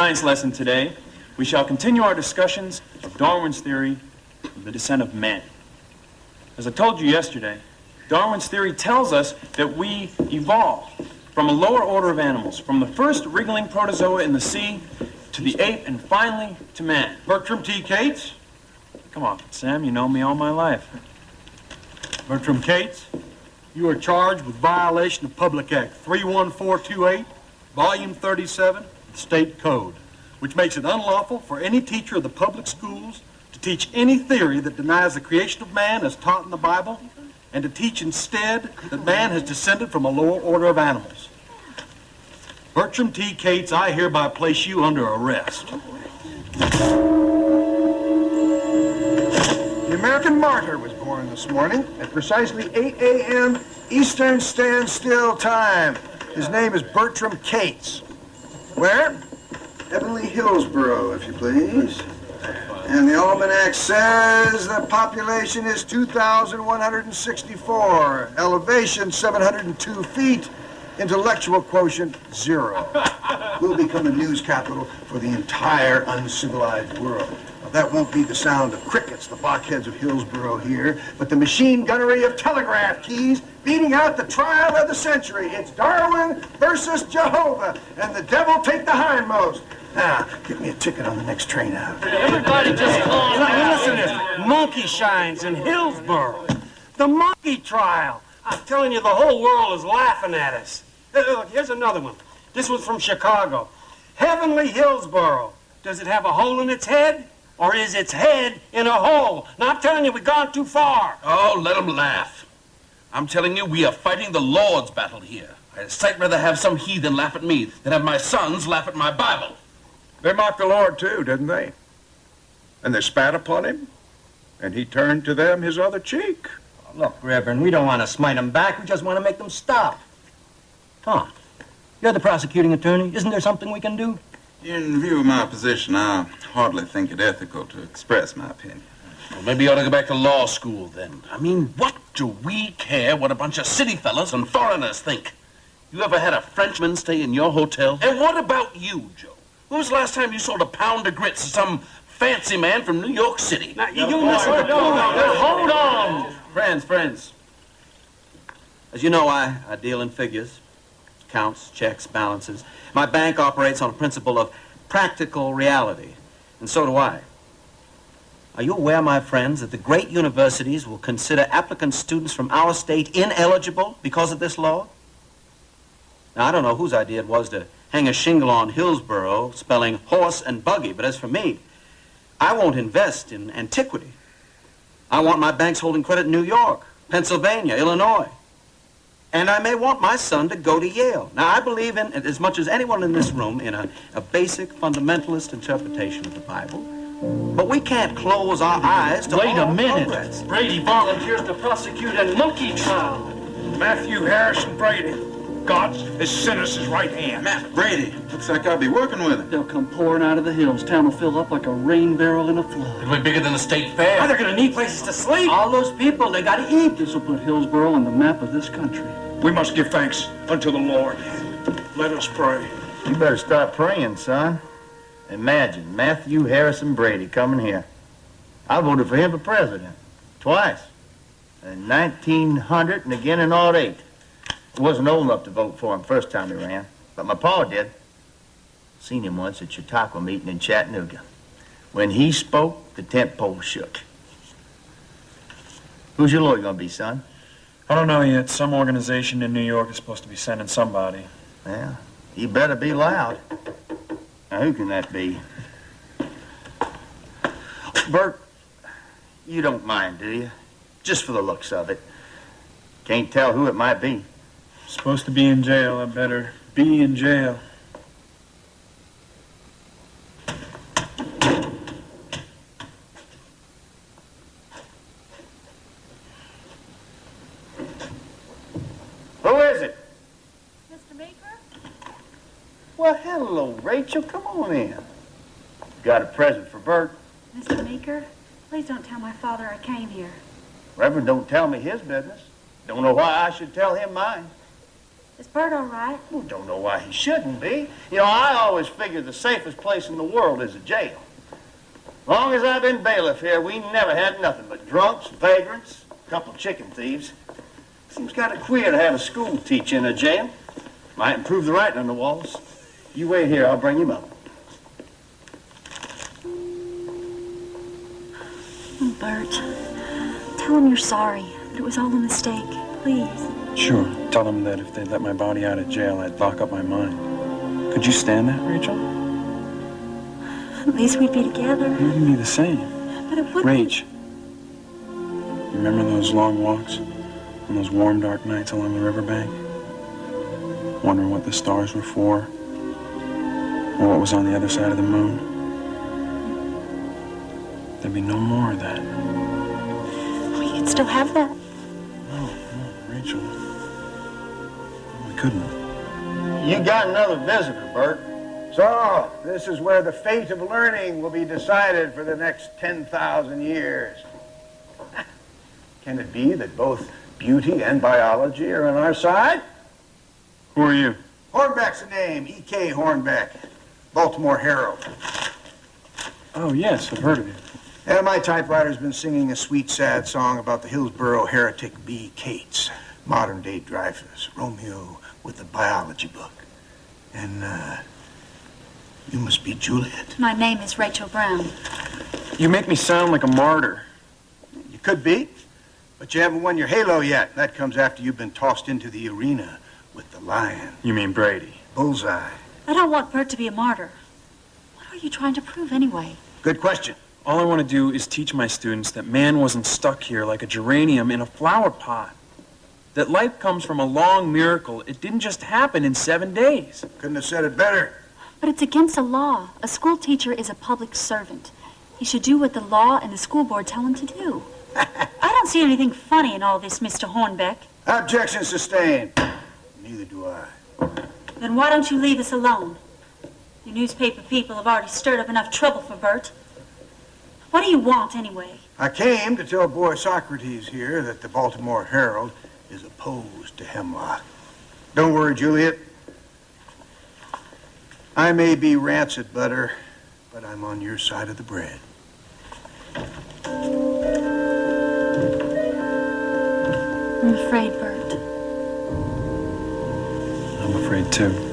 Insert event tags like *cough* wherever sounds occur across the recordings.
science lesson today, we shall continue our discussions of Darwin's theory of the descent of man. As I told you yesterday, Darwin's theory tells us that we evolved from a lower order of animals, from the first wriggling protozoa in the sea to the ape and finally to man. Bertram T. Cates? Come on, Sam, you know me all my life. Bertram Cates, you are charged with violation of Public Act 31428, Volume 37, of the State Code, which makes it unlawful for any teacher of the public schools to teach any theory that denies the creation of man as taught in the Bible, and to teach instead that man has descended from a lower order of animals. Bertram T. Cates, I hereby place you under arrest. The American martyr was born this morning at precisely 8 a.m. Eastern Standstill Time. His name is Bertram Cates. Where? Heavenly Hillsboro, if you please. And the almanac says the population is 2,164, elevation 702 feet, intellectual quotient zero. *laughs* We'll become the news capital for the entire uncivilized world. That won't be the sound of crickets, the blockheads of Hillsboro here, but the machine gunnery of telegraph keys beating out the trial of the century. It's Darwin versus Jehovah, and the devil take the hindmost. Now, get me a ticket on the next train out. Everybody just calm down. Listen to this. Monkey shines in Hillsboro. The monkey trial. I'm telling you, the whole world is laughing at us. Look, here's another one. This one's from Chicago. Heavenly Hillsboro. Does it have a hole in its head? Or is its head in a hole? Now, I'm telling you, we've gone too far. Oh, let them laugh. I'm telling you, we are fighting the Lord's battle here. I'd sight rather have some heathen laugh at me than have my sons laugh at my Bible. They mocked the Lord too, didn't they? And they spat upon him, and he turned to them his other cheek. Look, Reverend, we don't want to smite them back. We just want to make them stop. Tom, you're the prosecuting attorney. Isn't there something we can do? In view of my position, I hardly think it ethical to express my opinion. Well, maybe you ought to go back to law school then. I mean, what do we care what a bunch of city fellas and foreigners think? You ever had a Frenchman stay in your hotel? And what about you, Joe? When was the last time you sold a pound of grits to some fancy man from New York City? Now, you, you listen to Hold on. Friends, friends. As you know, I, I deal in figures, counts, checks, balances. My bank operates on a principle of practical reality, and so do I. Are you aware, my friends, that the great universities will consider applicant students from our state ineligible because of this law? Now, I don't know whose idea it was to hang a shingle on Hillsboro spelling horse and buggy, but as for me, I won't invest in antiquity. I want my banks holding credit in New York, Pennsylvania, Illinois. And I may want my son to go to Yale. Now, I believe in, as much as anyone in this room, in a, a basic fundamentalist interpretation of the Bible. But we can't close our eyes to Wait a minute. progress. Brady volunteers to prosecute a monkey trial. Matthew Harrison Brady, God's his right hand. Matt Brady, looks like I'll be working with him. They'll come pouring out of the hills. Town will fill up like a rain barrel in a flood. It'll be bigger than the state fair. They're gonna need places to sleep. All those people, they gotta eat. This will put Hillsboro on the map of this country. We must give thanks unto the Lord. Let us pray. You better start praying, son. Imagine Matthew Harrison Brady coming here. I voted for him for president. Twice. In 1900 and again in 08. I wasn't old enough to vote for him first time he ran, but my pa did. Seen him once at Chautauqua meeting in Chattanooga. When he spoke, the tent pole shook. Who's your lawyer gonna be, son? I don't know yet. Some organization in New York is supposed to be sending somebody. Yeah, he better be loud. Now, who can that be? Bert, you don't mind, do you? Just for the looks of it. Can't tell who it might be. Supposed to be in jail. I better be in jail. Who is it? Mr. Meeker? Well, hello, Rachel. Come on in. Got a present for Bert. Mr. Meeker, please don't tell my father I came here. Reverend don't tell me his business. Don't know why I should tell him mine. Is Bert all right? Well, don't know why he shouldn't be. You know, I always figured the safest place in the world is a jail. Long as I've been bailiff here, we never had nothing but drunks, vagrants, a couple chicken thieves. Seems kind of queer to have a school teacher in a jail. Might improve the writing on the walls. You wait here, I'll bring him up. Bert, tell him you're sorry. That it was all a mistake. Please. Sure. Tell them that if they let my body out of jail, I'd lock up my mind. Could you stand that, Rachel? At least we'd be together. It wouldn't be the same. But it would. Rach, remember those long walks on those warm, dark nights along the riverbank? Wondering what the stars were for? Or what was on the other side of the moon? There'd be no more of that. We could still have that. Rachel. We couldn't. You got another visitor, Bert. So, this is where the fate of learning will be decided for the next 10,000 years. Can it be that both beauty and biology are on our side? Who are you? Hornbeck's the name, E.K. Hornbeck, Baltimore Herald. Oh, yes, I've heard of you. And my typewriter's been singing a sweet, sad song about the Hillsboro heretic B. Cates, modern day Dreyfus, Romeo with the biology book. And, uh, you must be Juliet. My name is Rachel Brown. You make me sound like a martyr. You could be, but you haven't won your halo yet. That comes after you've been tossed into the arena with the lion. You mean Brady? Bullseye. I don't want Bert to be a martyr. What are you trying to prove anyway? Good question. All I want to do is teach my students that man wasn't stuck here like a geranium in a flower pot. That life comes from a long miracle. It didn't just happen in seven days. Couldn't have said it better. But it's against the law. A school teacher is a public servant. He should do what the law and the school board tell him to do. *laughs* I don't see anything funny in all this, Mr. Hornbeck. Objection sustained. Neither do I. Then why don't you leave us alone? You newspaper people have already stirred up enough trouble for Bert. What do you want, anyway? I came to tell boy Socrates here that the Baltimore Herald is opposed to hemlock. Don't worry, Juliet. I may be rancid butter, but I'm on your side of the bread. I'm afraid, Bert. I'm afraid too.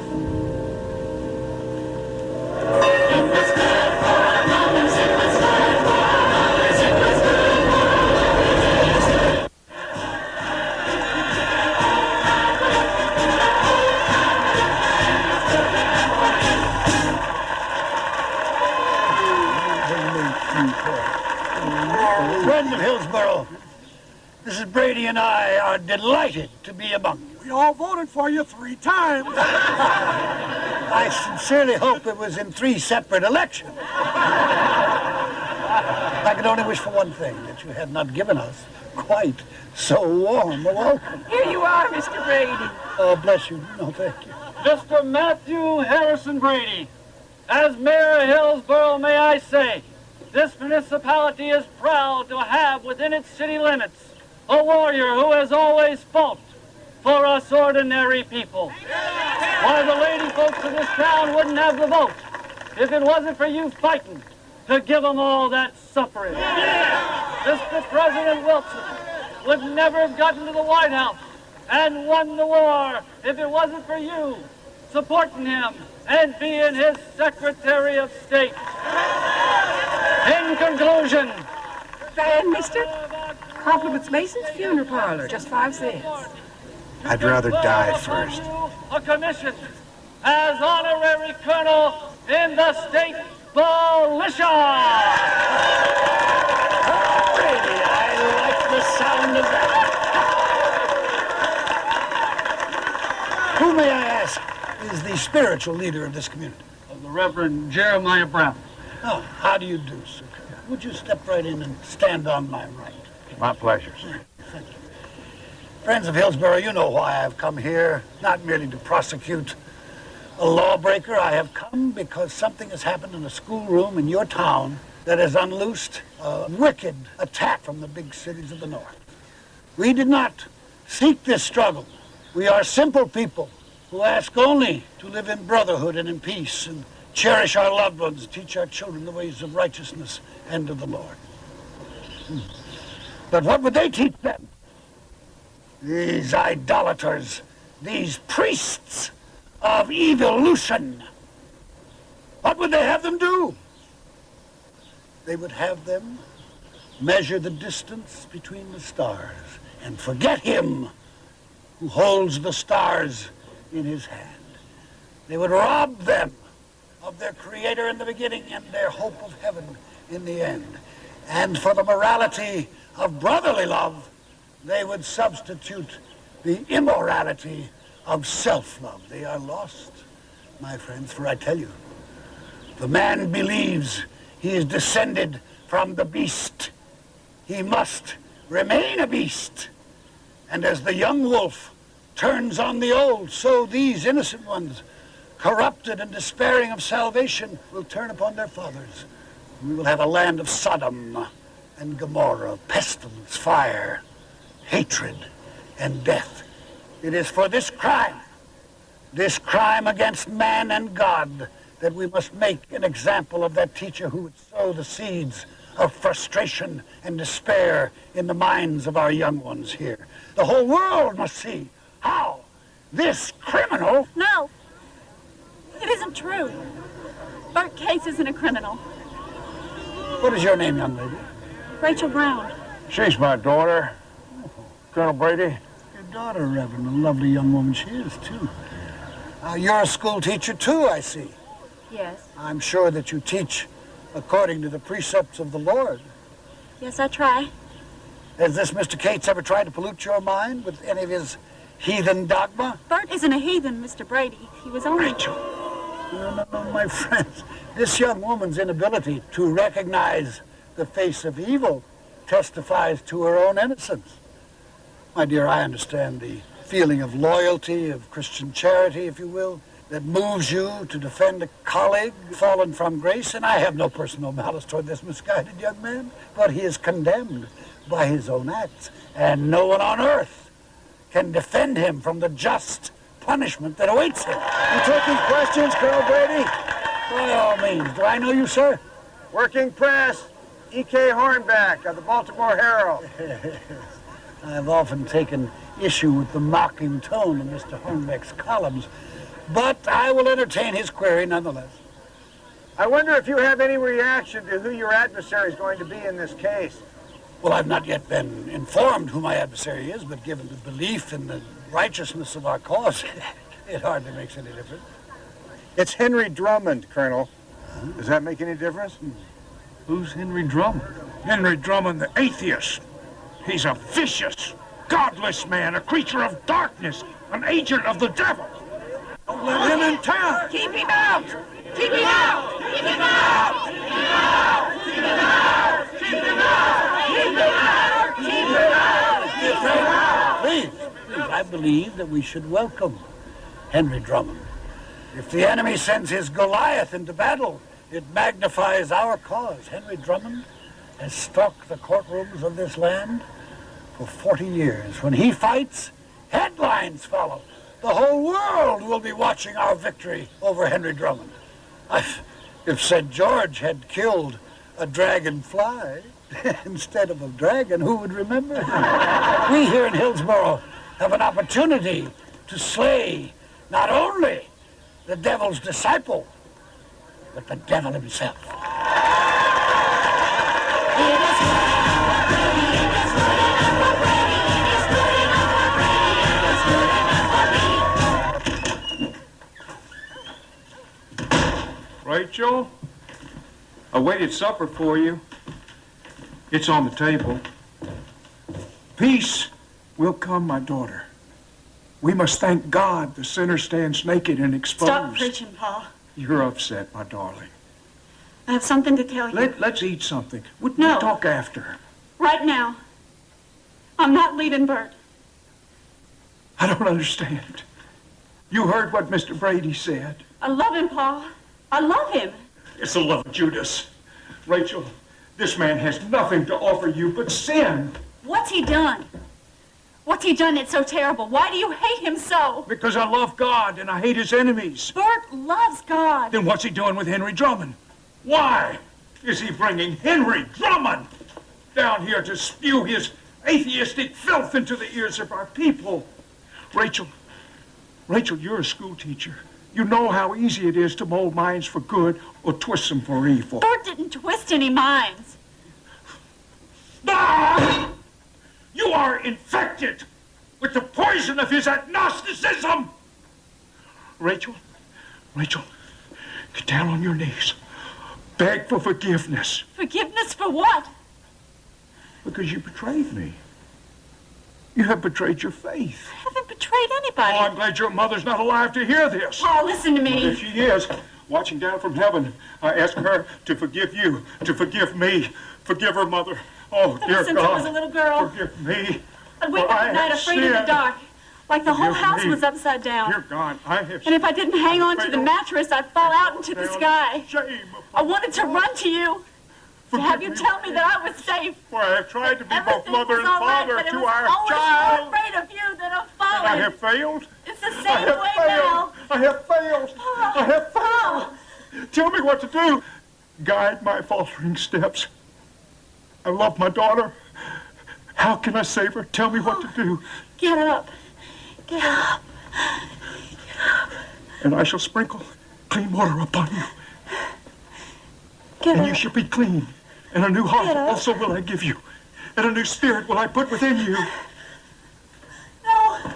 Mrs. Brady and I are delighted to be among you. We all voted for you three times. *laughs* I sincerely hope it was in three separate elections. I could only wish for one thing, that you had not given us quite so warm a welcome. Here you are, Mr. Brady. Oh, bless you. No, thank you. Mr. Matthew Harrison Brady, as mayor of Hillsborough, may I say, this municipality is proud to have within its city limits a warrior who has always fought for us ordinary people. Why, the lady folks of this town wouldn't have the vote if it wasn't for you fighting to give them all that suffrage. Mr. President Wilson would never have gotten to the White House and won the war if it wasn't for you supporting him and being his Secretary of State. In conclusion, And mister, compliments Mason's funeral parlor, just five cents. I'd rather die first. a commission as honorary colonel in the state militia. Brady, I like the sound of that. Who, may I ask, is the spiritual leader of this community? The Reverend Jeremiah Brown. Oh, how do you do, sir? Would you step right in and stand on my right? My pleasure. You. Friends of Hillsborough, you know why I've come here, not merely to prosecute a lawbreaker. I have come because something has happened in a schoolroom in your town that has unloosed a wicked attack from the big cities of the north. We did not seek this struggle. We are simple people who ask only to live in brotherhood and in peace and cherish our loved ones, teach our children the ways of righteousness and of the Lord. Hmm. But what would they teach them? These idolaters, these priests of evolution. What would they have them do? They would have them measure the distance between the stars and forget him who holds the stars in his hand. They would rob them of their creator in the beginning and their hope of heaven in the end. And for the morality of brotherly love, they would substitute the immorality of self-love. They are lost, my friends, for I tell you, the man believes he is descended from the beast. He must remain a beast. And as the young wolf turns on the old, so these innocent ones, corrupted and despairing of salvation, will turn upon their fathers. We will have a land of Sodom and Gomorrah, pestilence, fire, hatred, and death. It is for this crime, this crime against man and God, that we must make an example of that teacher who would sow the seeds of frustration and despair in the minds of our young ones here. The whole world must see how this criminal. No, it isn't true. Bert Cates isn't a criminal. What is your name, young lady? Rachel Brown. She's my daughter, Colonel Brady. Your daughter, Reverend. A lovely young woman she is, too. Uh, you're a school teacher, too, I see. Yes. I'm sure that you teach according to the precepts of the Lord. Yes, I try. Has this Mr. Cates ever tried to pollute your mind with any of his heathen dogma? Bert isn't a heathen, Mr. Brady. He was only... Rachel. No, no, no, my *laughs* friends. This young woman's inability to recognize the face of evil testifies to her own innocence. My dear, I understand the feeling of loyalty, of Christian charity, if you will, that moves you to defend a colleague fallen from grace, and I have no personal malice toward this misguided young man, but he is condemned by his own acts, and no one on earth can defend him from the just punishment that awaits him. You took these questions, Colonel Brady? By all means. Do I know you, sir? Working press, E.K. Hornbeck of the Baltimore Herald. *laughs* I've often taken issue with the mocking tone of Mr. Hornbeck's columns, but I will entertain his query nonetheless. I wonder if you have any reaction to who your adversary is going to be in this case. Well, I've not yet been informed who my adversary is, but given the belief in the righteousness of our cause, *laughs* it hardly makes any difference. It's Henry Drummond, Colonel. Does that make any difference? Hmm. Who's Henry Drummond? Henry Drummond, the atheist. He's a vicious, godless man, a creature of darkness, an agent of the devil. Don't let him in town. Keep him out! Keep him out! Keep him out! Keep him out! Keep him out! Keep him out! Keep him out! Keep him out! Keep him out! Please, please, I believe that we should welcome Henry Drummond. If the enemy sends his Goliath into battle, it magnifies our cause. Henry Drummond has stalked the courtrooms of this land for 40 years. When he fights, headlines follow. The whole world will be watching our victory over Henry Drummond. I- If St. George had killed a dragonfly *laughs* instead of a dragon, who would remember? *laughs* we here in Hillsborough have an opportunity to slay not only the devil's disciple, but the devil himself. Rachel, I waited supper for you. It's on the table. Peace will come, my daughter. We must thank God the sinner stands naked and exposed. Stop preaching, Paul. You're upset, my darling. I have something to tell you. Let, let's eat something. We'll, No. we'll talk after. Right now. I'm not leaving Bert. I don't understand. You heard what Mr. Brady said. I love him, Paul. I love him. It's the love of Judas. Rachel, this man has nothing to offer you but sin. What's he done? What's he done that's so terrible? Why do you hate him so? Because I love God and I hate his enemies. Bert loves God. Then what's he doing with Henry Drummond? Why is he bringing Henry Drummond down here to spew his atheistic filth into the ears of our people? Rachel, Rachel, you're a school teacher. You know how easy it is to mold minds for good or twist them for evil. Bert didn't twist any minds. Ah! You are infected with the poison of his agnosticism. Rachel, Rachel, get down on your knees. Beg for forgiveness Forgiveness for what? because you betrayed me. You have betrayed your faith. I haven't betrayed anybody. Oh, I'm glad your mother's not alive to hear this. Oh, listen to me. If she is, watching down from heaven, I ask her to forgive you, to forgive me. Forgive her, mother. Oh, dear since I God. was a little girl, Forgive me. I'd wake for up I at night afraid of the sinned. dark, like the whole Forgive house me. was upside down. Dear God, I have And if I didn't hang on to the mattress, I'd fall out into the sky. Shame. I wanted to run to you, to have you tell me that I was safe. For I have tried to be both mother and right, father it to our always child. more afraid of you than of And I have failed. It's the I same have way failed. now. I have failed. Oh, I have failed. Oh. Tell me what to do. Guide my faltering steps. I love my daughter. How can I save her? Tell me what to do. Get up. Get up. Get up. And I shall sprinkle clean water upon you. Get and up. you shall be clean. And a new heart also will I give you. And a new spirit will I put within you. No.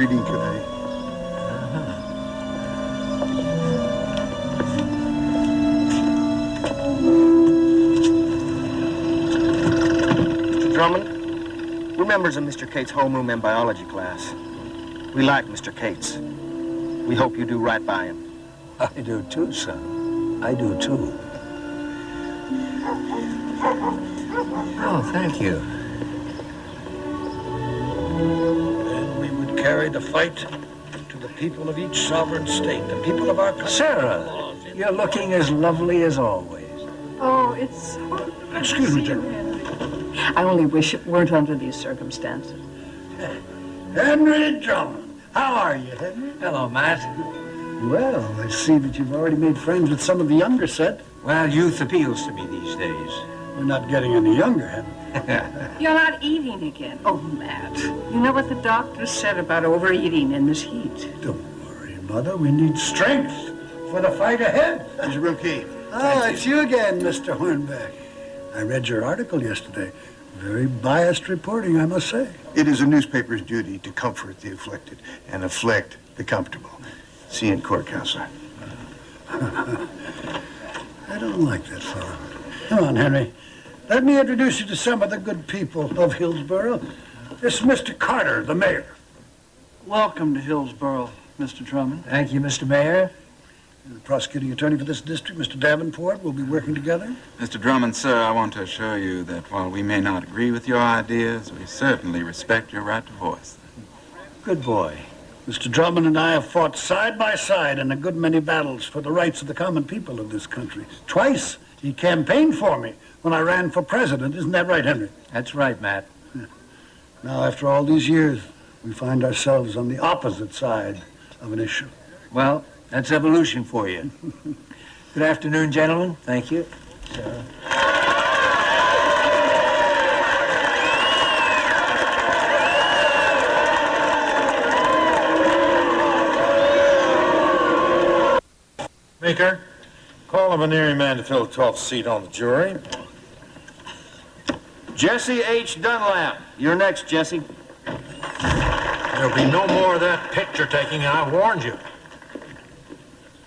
Breeding committee. Mr. Drummond, we're members of Mr. Cates' homeroom and biology class. We like Mr. Cates. We hope you do right by him. I do too, son. I do too. Oh, thank you. Then we would carry the fight to the people of each sovereign state, the people of our country. Sarah, you're looking as lovely as always. Oh, it's so Excuse me, General. I only wish it weren't under these circumstances. Henry Drummond. How are you, Henry? Hello, Matt. Well, I see that you've already made friends with some of the younger set. Well, youth appeals to me these days. We're not getting any younger, Henry. *laughs* You're not eating again. Oh, Matt. You know what the doctor said about overeating in this heat. Don't worry, Mother. We need strength for the fight ahead. Here's your room key. Ah, it's you again, Mr. Hornbeck. I read your article yesterday. Very biased reporting, I must say. It is a newspaper's duty to comfort the afflicted and afflict the comfortable. See you in court, counselor. *laughs* I don't like that fellow. Come on, Henry. Let me introduce you to some of the good people of Hillsborough. This is Mr. Carter, the mayor. Welcome to Hillsborough, Mr. Drummond. Thank you, Mr. Mayor. And the prosecuting attorney for this district, Mr. Davenport, will be working together. Mr. Drummond, sir, I want to assure you that while we may not agree with your ideas, we certainly respect your right to voice. Good boy. Mr. Drummond and I have fought side by side in a good many battles for the rights of the common people of this country. Twice He campaigned for me when I ran for president. Isn't that right, Henry? That's right, Matt. Now, after all these years, we find ourselves on the opposite side of an issue. Well, that's evolution for you. *laughs* Good afternoon, gentlemen. Thank you. Sarah. Meeker, call a venireman to fill the 12th seat on the jury. Jesse H. Dunlap. You're next, Jesse. There'll be no more of that picture taking, I warned you.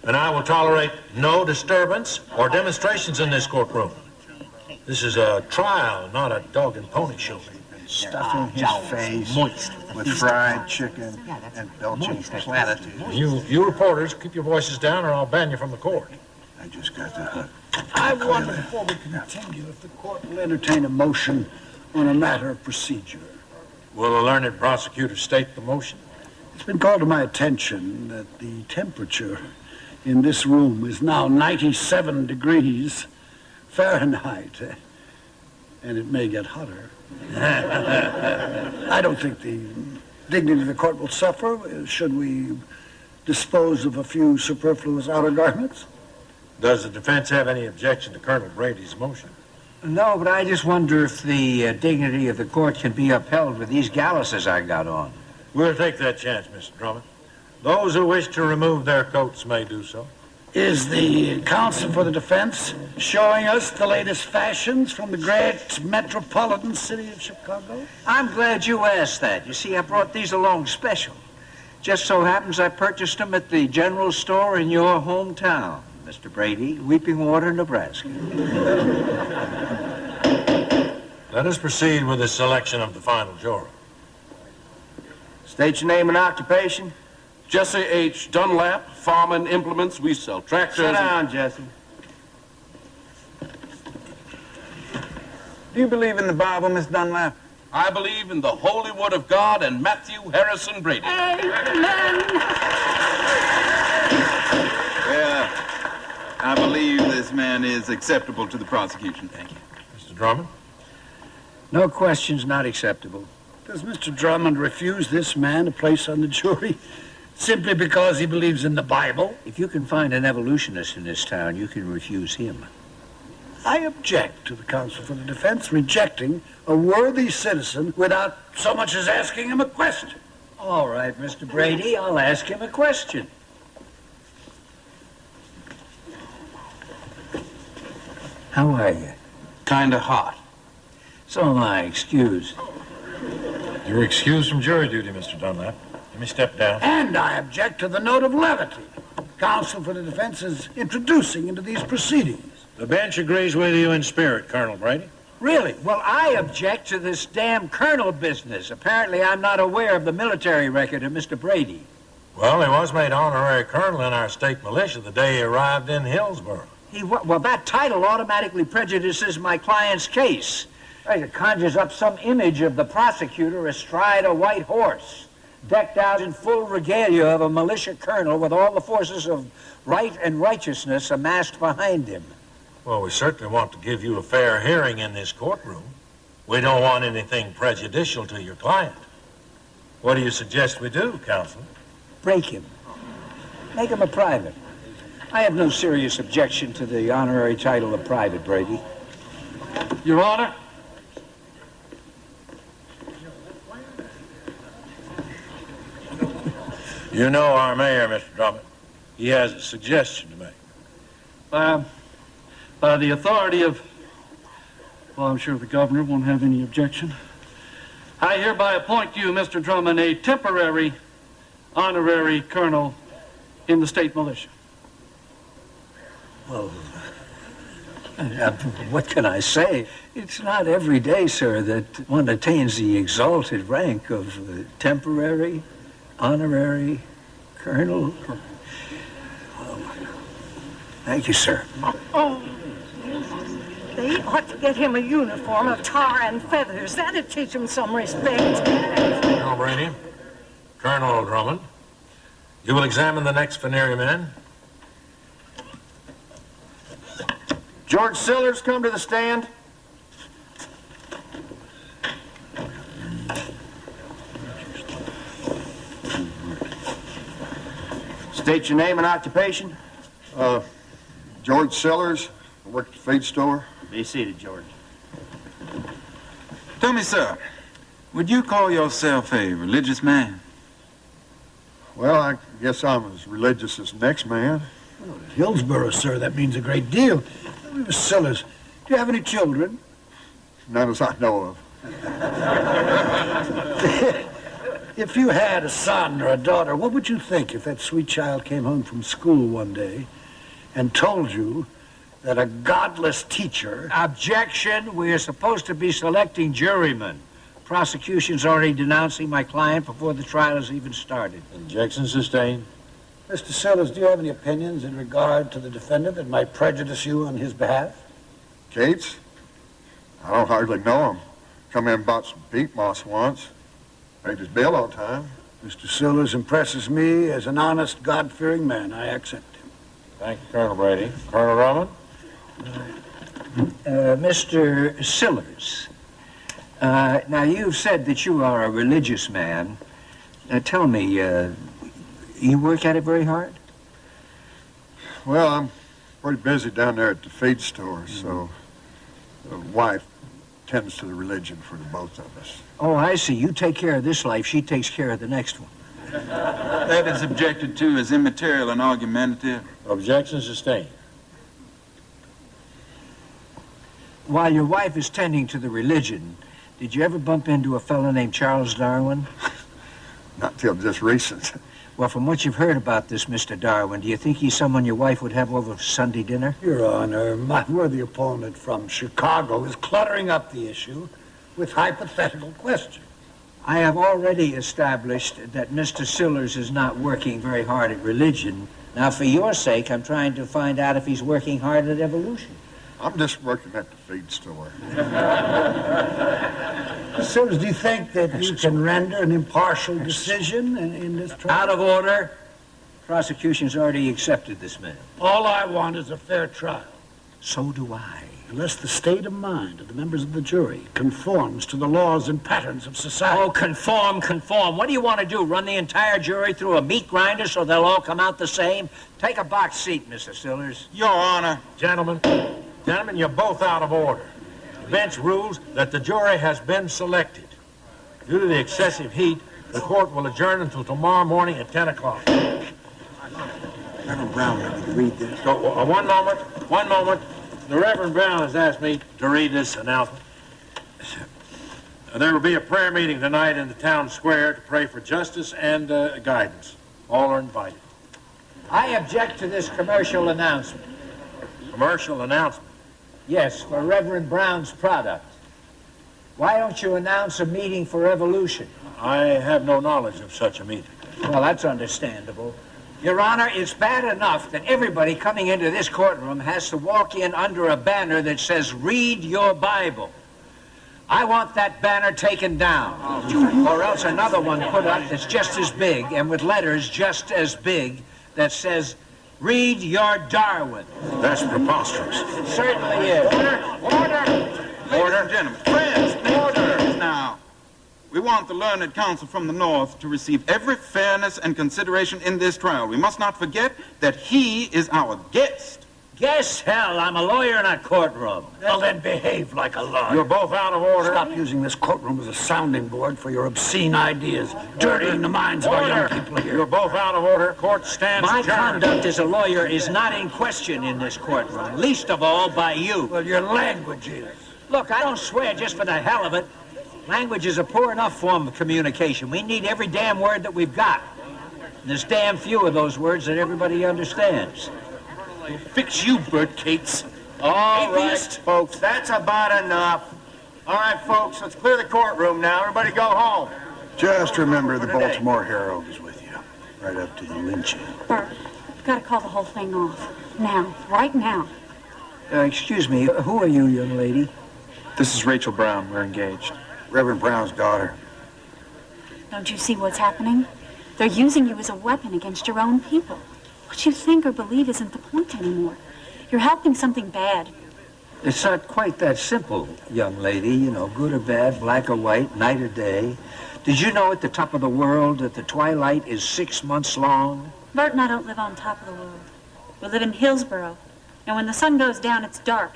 And I will tolerate no disturbance or demonstrations in this courtroom. This is a trial, not a dog and pony show. Stuffing his ah, face with fried chicken and belching platitudes. You, you reporters, keep your voices down or I'll ban you from the court. I just got the hook. I wonder before we continue if the court will entertain a motion on a matter of procedure. Will the learned prosecutor state the motion? It's been called to my attention that the temperature in this room is now 97 degrees Fahrenheit, eh, and it may get hotter. *laughs* I don't think the dignity of the court will suffer should we dispose of a few superfluous outer garments. Does the defense have any objection to Colonel Brady's motion? No, but I just wonder if the uh, dignity of the court can be upheld with these galluses I got on. We'll take that chance, Mr. Drummond. Those who wish to remove their coats may do so. Is the counsel for the defense showing us the latest fashions from the great metropolitan city of Chicago? I'm glad you asked that. You see, I brought these along special. Just so happens I purchased them at the general store in your hometown, Mr. Brady, Weeping Water, Nebraska. Let us proceed with the selection of the final juror. State your name and occupation. Jesse H. Dunlap, Farm and Implements. We sell tractors. Sit and- down, Jesse. Do you believe in the Bible, Miss Dunlap? I believe in the holy word of God and Matthew Harrison Brady. Well, I believe this man is acceptable to the prosecution. Thank you. Mr. Drummond? No questions not acceptable. Does Mr. Drummond refuse this man a place on the jury *laughs* simply because he believes in the Bible? If you can find an evolutionist in this town, you can refuse him. I object to the counsel for the defense rejecting a worthy citizen without so much as asking him a question. All right, Mr. Brady, I'll ask him a question. How are you? Kinda hot. So am I, excused. You're excused from jury duty, Mr. Dunlap. Let me step down. And I object to the note of levity counsel for the defense is introducing into these proceedings. The bench agrees with you in spirit, Colonel Brady. Really? Well, I object to this damn colonel business. Apparently, I'm not aware of the military record of Mr. Brady. Well, he was made honorary colonel in our state militia the day he arrived in Hillsborough. He, well, that title automatically prejudices my client's case. Right, It conjures up some image of the prosecutor astride a white horse, decked out in full regalia of a militia colonel with all the forces of right and righteousness amassed behind him. Well, we certainly want to give you a fair hearing in this courtroom. We don't want anything prejudicial to your client. What do you suggest we do, counsel? Break him. Make him a private. I have no serious objection to the honorary title of private, Brady. Your Honor, You know our mayor, Mr. Drummond. He has a suggestion to make. by, by the authority of, well, I'm sure the governor won't have any objection. I hereby appoint you, Mr. Drummond, a temporary honorary colonel in the state militia. Well, uh, what can I say? It's not every day, sir, that one attains the exalted rank of temporary, honorary colonel. Well, thank you, sir. Oh, they ought to get him a uniform of tar and feathers. That'd teach him some respect. Colonel Brady, Colonel Drummond, you will examine the next Veneering man. George Sillers, come to the stand. State your name and occupation. Uh, George Sellers, I work at the feed store. Be seated, George. Tell me, sir, would you call yourself a religious man? Well, I guess I'm as religious as the next man. Hillsborough, sir, that means a great deal. Mr. Sellers, do you have any children? None as I know of. *laughs* If you had a son or a daughter, what would you think if that sweet child came home from school one day and told you that a godless teacher... Objection. We are supposed to be selecting jurymen. Prosecution's already denouncing my client before the trial has even started. Objection sustained. Mr. Sellers, do you have any opinions in regard to the defendant that might prejudice you on his behalf? Cates? I don't hardly know him. Come in and bought some beef moss once. Paid his bill on time. Mr. Sellers impresses me as an honest, God-fearing man. I accept him. Thank you, Colonel Brady. Colonel Drummond? Uh, Mr. Sillers, uh, now you've said that you are a religious man. Uh, tell me, uh, you work at it very hard? Well, I'm pretty busy down there at the feed store, mm-hmm. so the wife tends to the religion for the both of us. Oh, I see. You take care of this life, she takes care of the next one. *laughs* That is objected to as immaterial and argumentative. Objection sustained. While your wife is tending to the religion, did you ever bump into a fellow named Charles Darwin? *laughs* Not till just recent. Well, from what you've heard about this Mr. Darwin, do you think he's someone your wife would have over for Sunday dinner? Your Honor, my worthy opponent from Chicago is cluttering up the issue with hypothetical questions. I have already established that Mr. Sillers is not working very hard at religion. Now, for your sake, I'm trying to find out if he's working hard at evolution. I'm just working at the feed store. *laughs* Mr. Sellers, do you think that you can render an impartial decision in, in this trial? Out of order. Prosecution's already accepted this man. All I want is a fair trial. So do I. Unless the state of mind of the members of the jury conforms to the laws and patterns of society. Oh, conform, conform. What do you want to do? Run the entire jury through a meat grinder so they'll all come out the same? Take a box seat, Mr. Sillers. Your Honor. Gentlemen, gentlemen, you're both out of order. The bench rules that the jury has been selected. Due to the excessive heat, the court will adjourn until tomorrow morning at 10 o'clock. Reverend Brown, let me read this. So, uh, one moment, one moment. The Reverend Brown has asked me to read this announcement. There will be a prayer meeting tonight in the town square to pray for justice and uh, guidance. All are invited. I object to this commercial announcement. Commercial announcement. Yes, for Reverend Brown's product. Why don't you announce a meeting for evolution? I have no knowledge of such a meeting. Well, that's understandable. Your Honor, it's bad enough that everybody coming into this courtroom has to walk in under a banner that says, Read your Bible. I want that banner taken down. Or else another one put up that's just as big and with letters just as big that says, Read your Darwin. That's preposterous. It certainly is. Order! Ladies and gentlemen. Friends, order! Now, we want the learned counsel from the North to receive every fairness and consideration in this trial. We must not forget that he is our guest. Guess hell, I'm a lawyer in a courtroom. Well, then behave like a lawyer. You're both out of order. Stop using this courtroom as a sounding board for your obscene ideas, dirtying the minds of our young people here. You're both out of order. Court stands My adjourned. conduct as a lawyer is not in question in this courtroom, least of all by you. Well, your language is. Look, I don't swear just for the hell of it. Language is a poor enough form of communication. We need every damn word that we've got. There's damn few of those words that everybody understands. Fix you, Bert Cates. All right, Atheist. folks, that's about enough. All right, folks, let's clear the courtroom now. Everybody go home. Just remember the Baltimore Herald is with you. Right up to the lynching. Bert, you've got to call the whole thing off. Now. Right now. Uh, excuse me, who are you, young lady? This is Rachel Brown. We're engaged. Reverend Brown's daughter. Don't you see what's happening? They're using you as a weapon against your own people. What you think or believe isn't the point anymore. You're helping something bad. It's not quite that simple, young lady. You know, good or bad, black or white, night or day. Did you know at the top of the world that the twilight is six months long? Bert and I don't live on top of the world. We live in Hillsboro. And when the sun goes down, it's dark.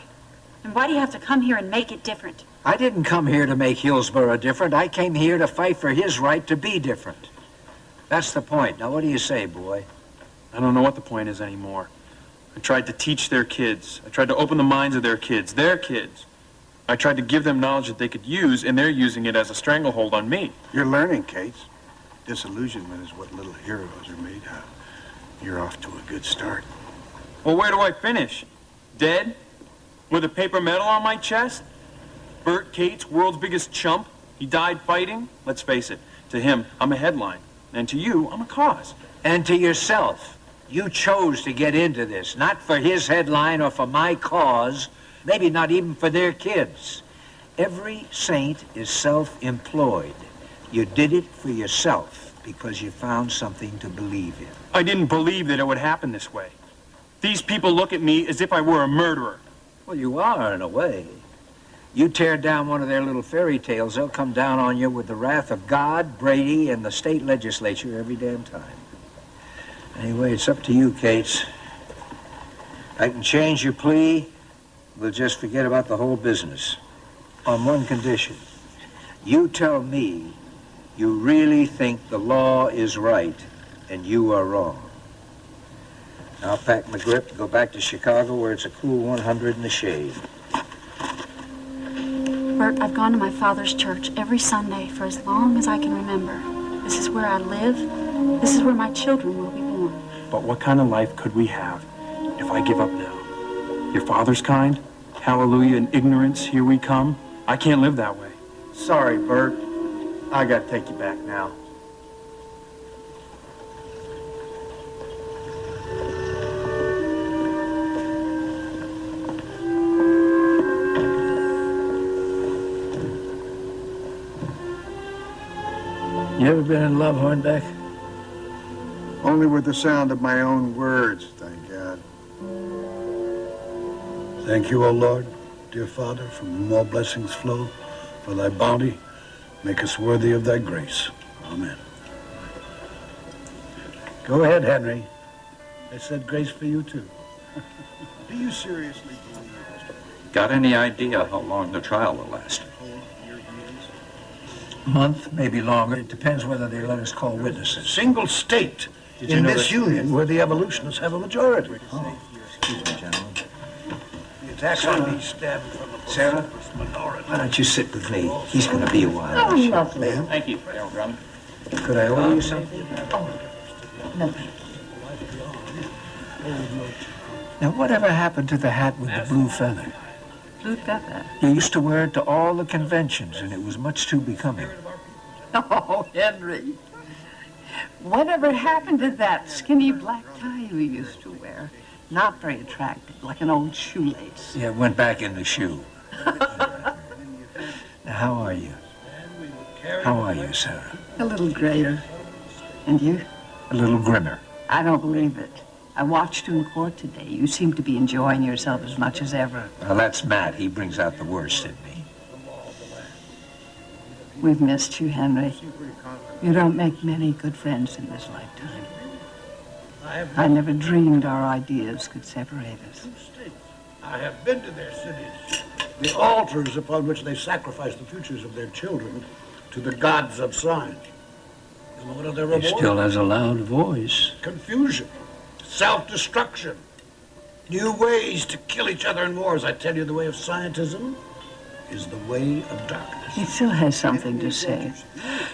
And why do you have to come here and make it different? I didn't come here to make Hillsboro different. I came here to fight for his right to be different. That's the point. Now, what do you say, boy? I don't know what the point is anymore. I tried to teach their kids. I tried to open the minds of their kids, their kids. I tried to give them knowledge that they could use, and they're using it as a stranglehold on me. You're learning, Cates. Disillusionment is what little heroes are made of. You're off to a good start. Well, where do I finish? Dead? With a paper medal on my chest? Bert Cates, world's biggest chump? He died fighting? Let's face it, to him, I'm a headline. And to you, I'm a cause. And to yourself. You chose to get into this, not for his headline or for my cause, maybe not even for their kids. Every saint is self-employed. You did it for yourself because you found something to believe in. I didn't believe that it would happen this way. These people look at me as if I were a murderer. Well, you are, in a way. You tear down one of their little fairy tales, they'll come down on you with the wrath of God, Brady, and the state legislature every damn time. Anyway, it's up to you, Cates. I can change your plea. We'll just forget about the whole business. On one condition. You tell me you really think the law is right and you are wrong. I'll pack my grip and go back to Chicago where it's a cool 100 in the shade. Bert, I've gone to my father's church every Sunday for as long as I can remember. This is where I live. This is where my children will. But what kind of life could we have if I give up now? Your father's kind? Hallelujah, and ignorance, here we come? I can't live that way. Sorry, Bert. I gotta take you back now. You ever been in love, Hornbeck? Only with the sound of my own words, thank God. Thank you, O Lord, dear Father, from whom all blessings flow, for thy bounty. Make us worthy of thy grace. Amen. Go ahead, Henry. I said grace for you, too. *laughs* Do you seriously believe Got any idea how long the trial will last? month, maybe longer. It depends whether they let us call witnesses. Single state Did in this union where the evolutionists have a majority. Excuse me, gentlemen. The attacks on me stemmed from a Sarah? minority. Why don't you sit with me? He's going to be a while. Oh, lovely. Thank you, Darrell Drummond. Could I order you something? Oh, No. Now, whatever happened to the hat with the blue feather? Blue feather. You used to wear it to all the conventions, and it was much too becoming. *laughs* Oh, Henry. Whatever happened to that skinny black tie you used to wear? Not very attractive, like an old shoelace. Yeah, it went back in the shoe. now, *laughs* how are you? How are you, Sarah? A little grayer. And you? A little grimmer. I don't believe it. I watched you in court today. You seem to be enjoying yourself as much as ever. Well, that's Matt. He brings out the worst in me. We've missed you, Henry. You don't make many good friends in this lifetime. I never dreamed our ideas could separate us. I have been to their cities, the altars upon which they sacrifice the futures of their children to the gods of science. And what are their He still has a loud voice. Confusion, self-destruction, new ways to kill each other in wars. I tell you, the way of scientism is the way of darkness. He still has something to say.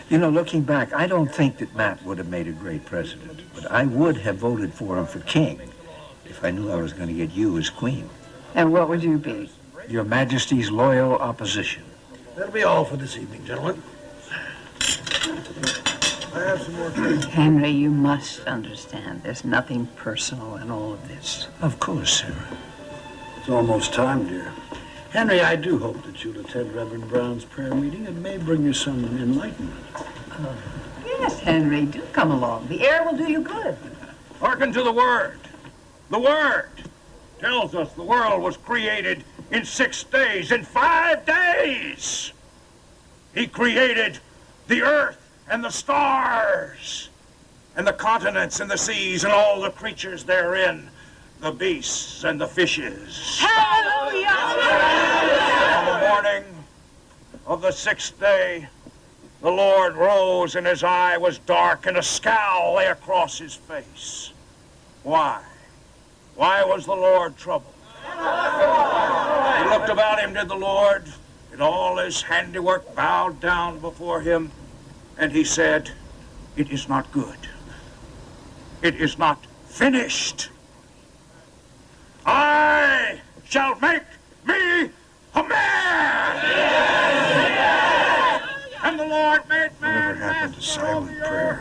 You know, looking back, I don't think that Matt would have made a great president, but I would have voted for him for king if I knew I was going to get you as queen. And what would you be? Your Majesty's loyal opposition. That'll be all for this evening, gentlemen. I have some more cake. Henry, you must understand there's nothing personal in all of this. Of course, Sarah. It's almost time, dear. Henry, I do hope that you'll attend Reverend Brown's prayer meeting. It may bring you some enlightenment. Yes, Henry, do come along. The air will do you good. Hearken to the word. The word tells us the world was created in six days, in five days. He created the earth and the stars, and the continents and the seas and all the creatures therein, the beasts and the fishes. Hallelujah! On the morning of the sixth day, the Lord rose, and his eye was dark, and a scowl lay across his face. Why? Why was the Lord troubled? He looked about him, did the Lord, and all his handiwork bowed down before him, and he said, It is not good. It is not finished. I shall make me a man! And the Lord made man happened to silent prayer?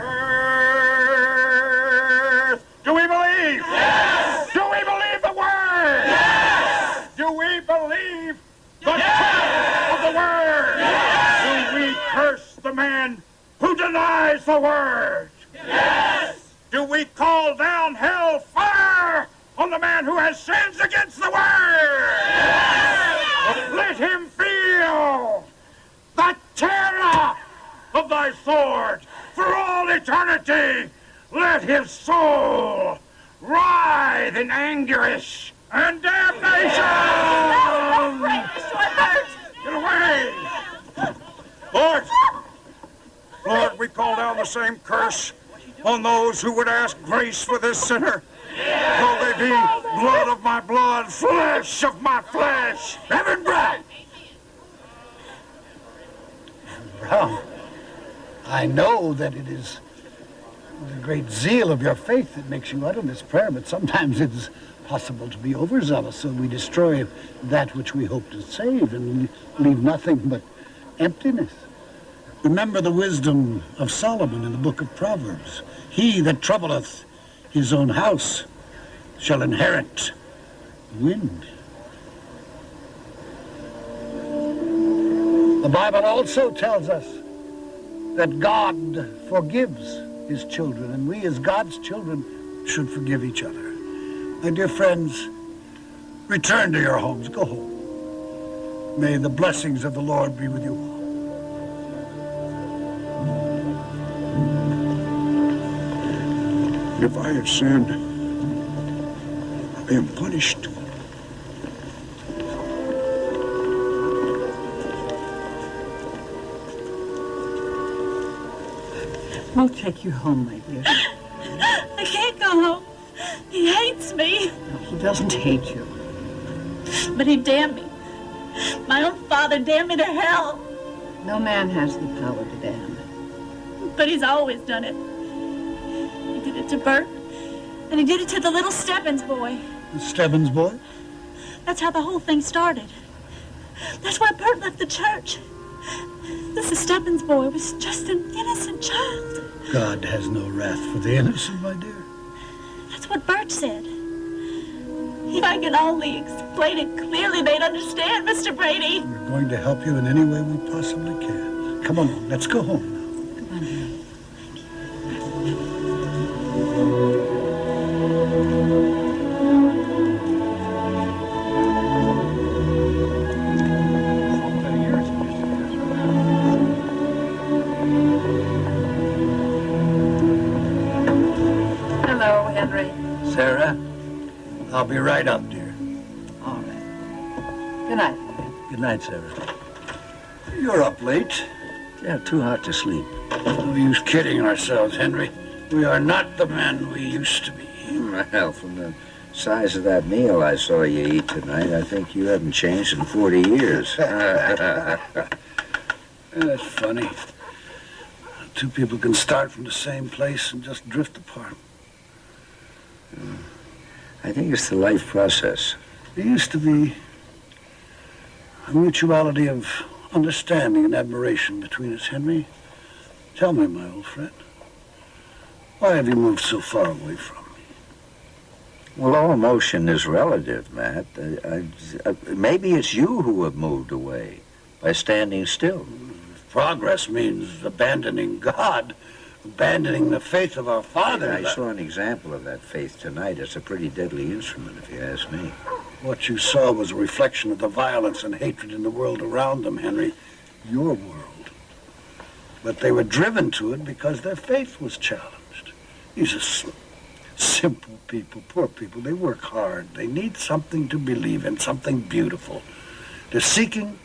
earth. Do we believe? Yes! Do we believe the word? Yes! Do we believe the truth of the word? Yes! Do we curse the man who denies the word? Yes! Do we call down hell fire on the man who has sins against the world. Yes! Let him feel the terror of thy sword for all eternity. Let his soul writhe in anguish and damnation. Get away! Lord, Lord, we call down the same curse on those who would ask grace for this sinner. Though they be blood of my blood, flesh of my flesh, Evan Brown. Brown, I know that it is the great zeal of your faith that makes you utter this prayer, but sometimes it is possible to be overzealous, so we destroy that which we hope to save and leave nothing but emptiness. Remember the wisdom of Solomon in the book of Proverbs. He that troubleth his own house shall inherit wind. The Bible also tells us that God forgives his children, and we as God's children should forgive each other. My dear friends, return to your homes. Go home. May the blessings of the Lord be with you all. If I have sinned, I am punished. We'll take you home, my dear. I can't go home. He hates me, He doesn't hate you. but he damned me. My own father damned me to hell, No man has the power to damn. but he's always done it. To Bert, and he did it to the little Stebbins boy. The Stebbins boy? That's how the whole thing started. That's why Bert left the church. This Stebbins boy was just an innocent child. God has no wrath for the innocent, my dear. That's what Bert said. If I could only explain it clearly, they'd understand, Mr. Brady. We're going to help you in any way we possibly can. Come on, let's go home night, Sarah. You're up late. Yeah, too hot to sleep. No use kidding ourselves, Henry. We are not the men we used to be. Well, from the size of that meal I saw you eat tonight, I think you haven't changed in 40 years. *laughs* *laughs* That's funny. Two people can start from the same place and just drift apart. I think it's the life process. There used to be a mutuality of understanding and admiration between us, Henry. Tell me, my old friend, why have you moved so far away from me? Well, all emotion is relative, Matt. I, I, I, maybe it's you who have moved away by standing still. Progress means abandoning God, abandoning the faith of our father. I saw an example of that faith tonight. It's a pretty deadly instrument, if you ask me. What you saw was a reflection of the violence and hatred in the world around them, Henry. Your world. But they were driven to it because their faith was challenged. These are simple people, poor people. They work hard. They need something to believe in, something beautiful. They're seeking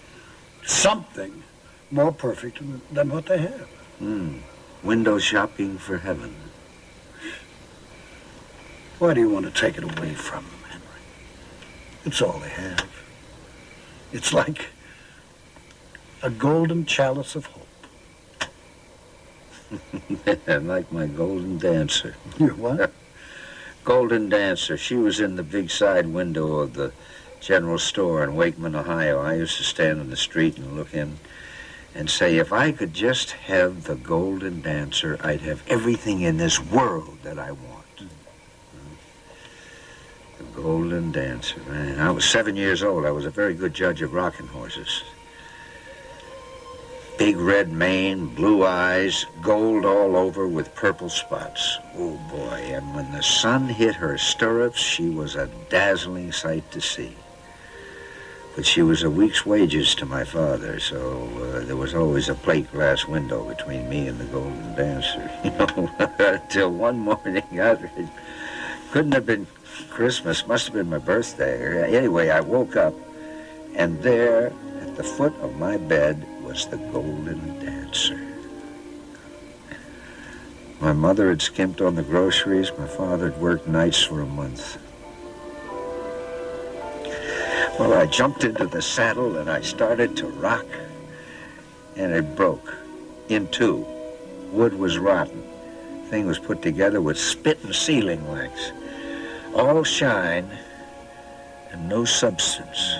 something more perfect than- what they have. Hmm. Window shopping for heaven. Why do you want to take it away from them, Henry? It's all they have. It's like a golden chalice of hope. *laughs* like my golden dancer. *laughs* Your what? *laughs* golden dancer. She was in the big side window of the general store in Wakeman, Ohio. I used to stand in the street and look in and say, if I could just have the golden dancer, I'd have everything in this world that I want. The golden dancer. Man, I was seven years old. I was a very good judge of rocking horses. Big red mane, blue eyes, gold all over with purple spots. Oh boy, and when the sun hit her stirrups, she was a dazzling sight to see. But she was a week's wages to my father, so uh, there was always a plate glass window between me and the golden dancer. *laughs* You know, *laughs* until one morning, *laughs* I, it couldn't have been Christmas, must have been my birthday. Anyway, I woke up, and there, at the foot of my bed, was the golden dancer. My mother had skimped on the groceries. My father had worked nights for a month. Well, I jumped into the saddle and I started to rock, and it broke in two. Wood was rotten. Thing was put together with spit and sealing wax. All shine and no substance.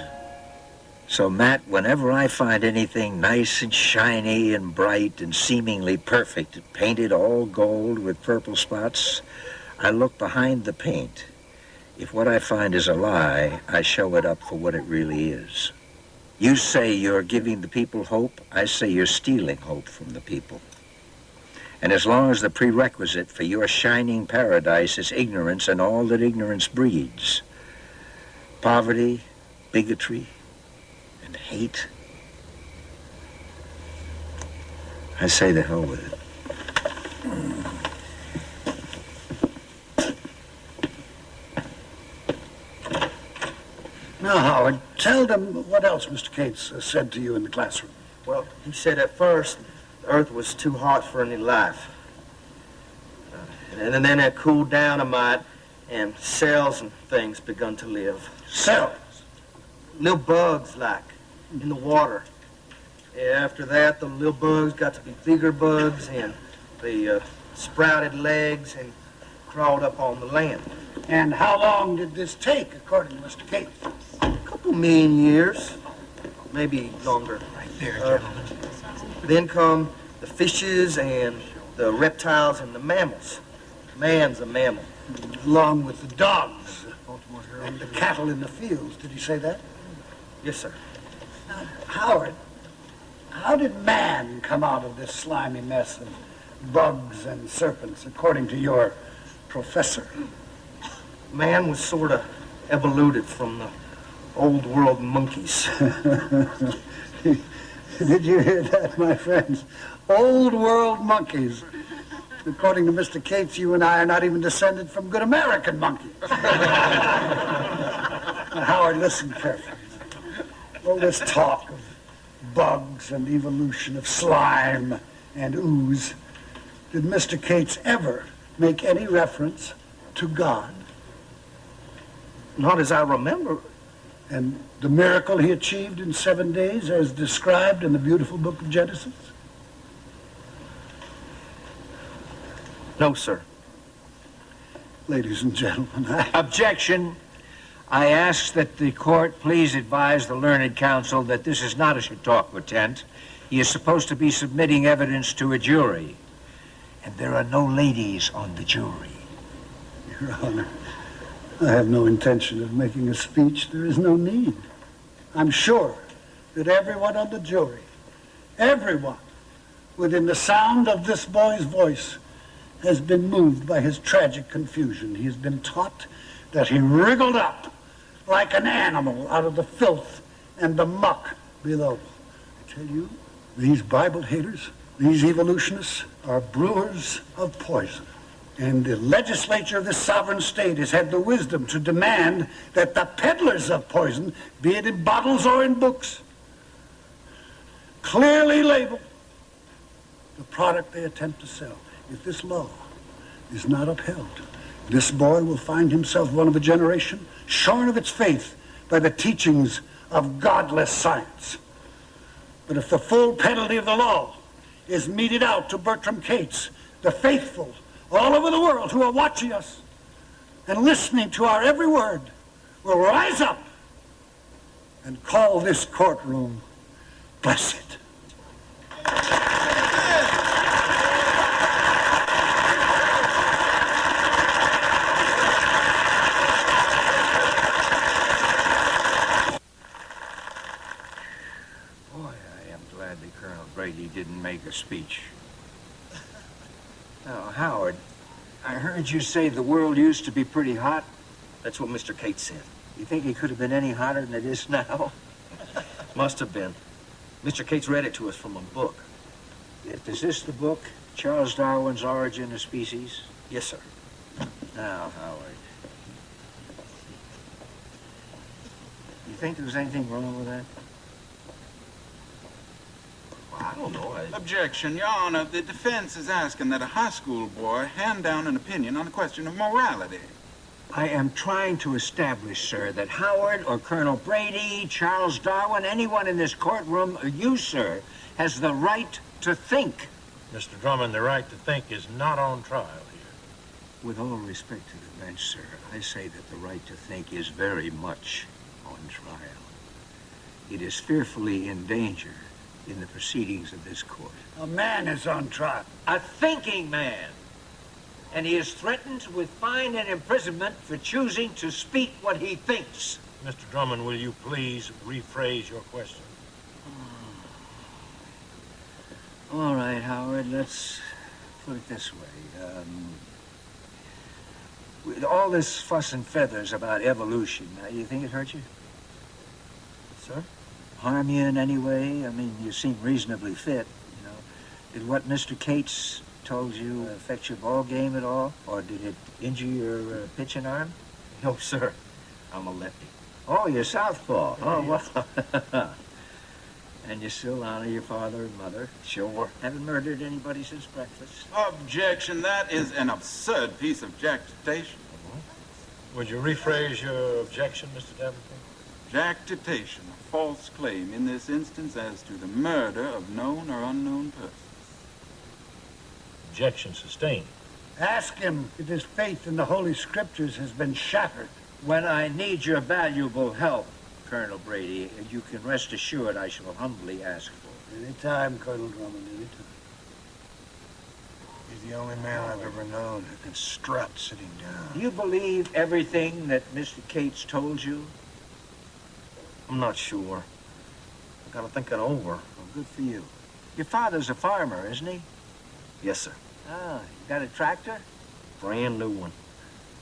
So, Matt, whenever I find anything nice and shiny and bright and seemingly perfect, painted all gold with purple spots, I look behind the paint. If what I find is a lie, I show it up for what it really is. You say you're giving the people hope. I say you're stealing hope from the people. And as long as the prerequisite for your shining paradise is ignorance and all that ignorance breeds poverty, bigotry, and hate, I say the hell with it. Hmm. Now, Howard, tell them what else Mr. Cates uh, said to you in the classroom. Well, he said at first the earth was too hot for any life. Uh, and then it cooled down a mite, and cells and things begun to live. Cells? Little bugs, like, in the water. Yeah, after that, the little bugs got to be bigger bugs, and they uh, sprouted legs and crawled up on the land. And how long did this take, according to Mr. Cates? A couple million years, maybe longer. Right there, uh, gentlemen. Then come the fishes and the reptiles and the mammals. Man's a mammal. Along with the dogs and the cattle in the fields. Did he say that? Yes, sir. Howard, how did man come out of this slimy mess of bugs and serpents, according to your professor? Man was sort of evoluted from the old world monkeys. *laughs* Did you hear that, my friends? Old world monkeys. According to Mr. Cates, you and I are not even descended from good American monkeys. Howard, listen carefully. All this talk of bugs and evolution of slime and ooze, did Mr. Cates ever make any reference to God? Not as I remember. And the miracle he achieved in seven days as described in the beautiful book of Genesis? No, sir. Ladies and gentlemen, I... *laughs* Objection. I ask that the court please advise the learned counsel that this is not a Chautauqua tent. He is supposed to be submitting evidence to a jury. And there are no ladies on the jury. Your Honor, I have no intention of making a speech. There is no need. I'm sure that everyone on the jury, everyone within the sound of this boy's voice, has been moved by his tragic confusion. He has been taught that he wriggled up like an animal out of the filth and the muck below. I tell you, these Bible haters, these evolutionists, are brewers of poison. And the legislature of this sovereign state has had the wisdom to demand that the peddlers of poison, be it in bottles or in books, clearly label the product they attempt to sell. If this law is not upheld, this boy will find himself one of a generation shorn of its faith by the teachings of godless science. But if the full penalty of the law is meted out to Bertram Cates, the faithful all over the world who are watching us and listening to our every word will rise up and call this courtroom blessed. Boy, I am glad that Colonel Brady didn't make a speech. Now, Howard, I heard you say the world used to be pretty hot. That's what Mr. Cates said. You think it could have been any hotter than it is now? *laughs* Must have been. Mr. Cates read it to us from a book. Is this the book, Charles Darwin's Origin of Species? Yes, sir. Now, Howard. You think there's anything wrong with that? I don't know. I... Objection, Your Honor. The defense is asking that a high school boy hand down an opinion on a question of morality. I am trying to establish, sir, that Howard or Colonel Brady, Charles Darwin, anyone in this courtroom, or you, sir, has the right to think. Mr. Drummond, the right to think is not on trial here. With all respect to the bench, sir, I say that the right to think is very much on trial. It is fearfully in danger in the proceedings of this court. A man is on trial. A thinking man. And he is threatened with fine and imprisonment for choosing to speak what he thinks. Mr. Drummond, will you please rephrase your question? All right, Howard, let's put it this way. Um, with all this fuss and feathers about evolution, now, you think it hurt you? Sir? Harm you in any way? I mean, you seem reasonably fit, you know. Did what Mr. Cates told you affect your ball game at all? Or did it injure your uh, pitching arm? *laughs* No, sir. I'm a lefty. Oh, you're southpaw. Oh, well. *laughs* and you still honor your father and mother. Sure. Haven't murdered anybody since breakfast. Objection. That is an absurd piece of jactitation. Would you rephrase your objection, Mr. Davenport? Jactitation, a false claim in this instance as to the murder of known or unknown persons. Objection sustained. Ask him if his faith in the Holy Scriptures has been shattered. When I need your valuable help, Colonel Brady, you can rest assured I shall humbly ask for it. Any time, Colonel Drummond, any time. He's the only man I've ever known who can strut sitting down. Do you believe everything that Mr. Cates told you? I'm not sure. I gotta think it over. Well, good for you. Your father's a farmer, isn't he? Yes, sir. Ah, you got a tractor? Brand new one.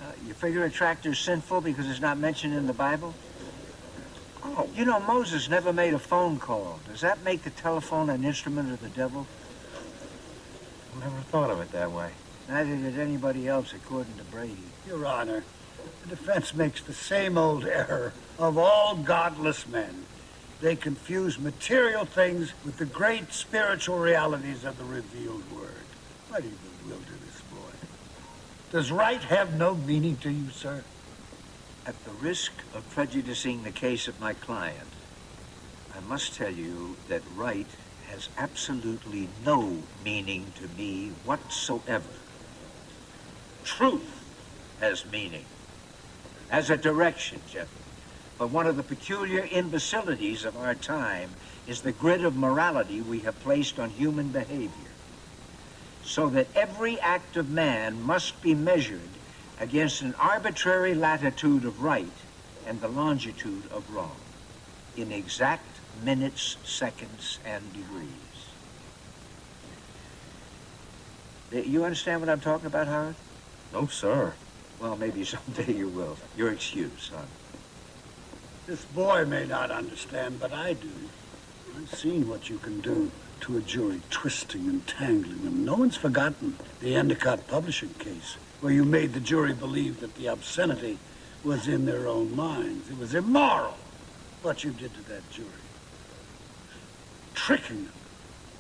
Uh, you figure a tractor's sinful because it's not mentioned in the Bible? Oh, you know, Moses never made a phone call. Does that make the telephone an instrument of the devil? I never thought of it that way. Neither did anybody else, according to Brady. Your Honor, the defense makes the same old error of all godless men. They confuse material things with the great spiritual realities of the revealed word. Why do you bewilder this boy? Does right have no meaning to you, sir? At the risk of prejudicing the case of my client, I must tell you that right has absolutely no meaning to me whatsoever. Truth has meaning, as a direction, gentlemen. But one of the peculiar imbecilities of our time is the grid of morality we have placed on human behavior. So that every act of man must be measured against an arbitrary latitude of right and the longitude of wrong, in exact minutes, seconds, and degrees. Uh, You understand what I'm talking about, Howard? No, sir. Well, maybe *laughs* someday you will. Your excuse, son. This boy may not understand, but I do. I've seen what you can do to a jury, twisting and tangling them. No one's forgotten the Endicott publishing case, where you made the jury believe that the obscenity was in their own minds. It was immoral what you did to that jury. Tricking them.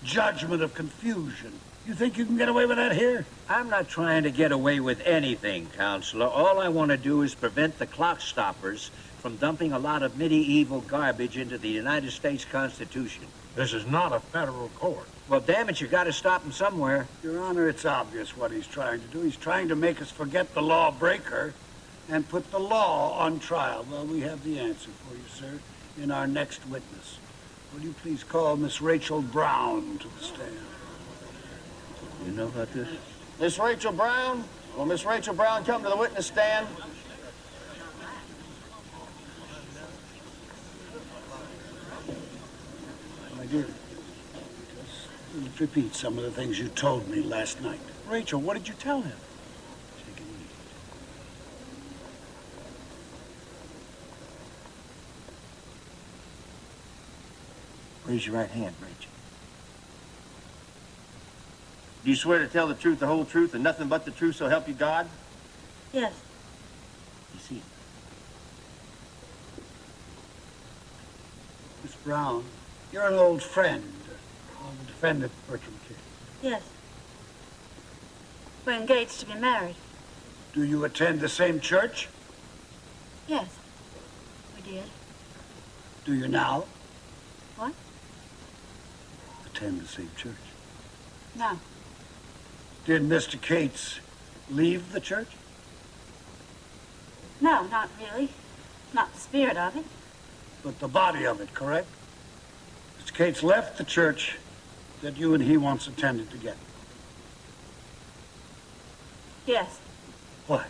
Judgment of confusion. You think you can get away with that here? I'm not trying to get away with anything, Counselor. All I want to do is prevent the clock stoppers from dumping a lot of medieval garbage into the United States Constitution. This is not a federal court. Well, damn it, you've got to stop him somewhere. Your Honor, it's obvious what he's trying to do. He's trying to make us forget the lawbreaker and put the law on trial. Well, we have the answer for you, sir, in our next witness. Will you please call Miss Rachel Brown to the stand? You know about this? Miss Rachel Brown? Will Miss Rachel Brown come to the witness stand? My dear, just repeat some of the things you told me last night. Rachel, what did you tell him? Raise your right hand, Rachel. Do you swear to tell the truth, the whole truth, and nothing but the truth, so help you God? Yes. You see, Miss Brown, you're an old friend of the defendant, Bertram King. Yes. We're engaged to be married. Do you attend the same church? Yes. We did. Do you now What? attend the same church? No. Did Mr. Cates leave the church? No, not really. Not the spirit of it. But the body of it, correct? Cates left the church that you and he once attended together. Yes. Why?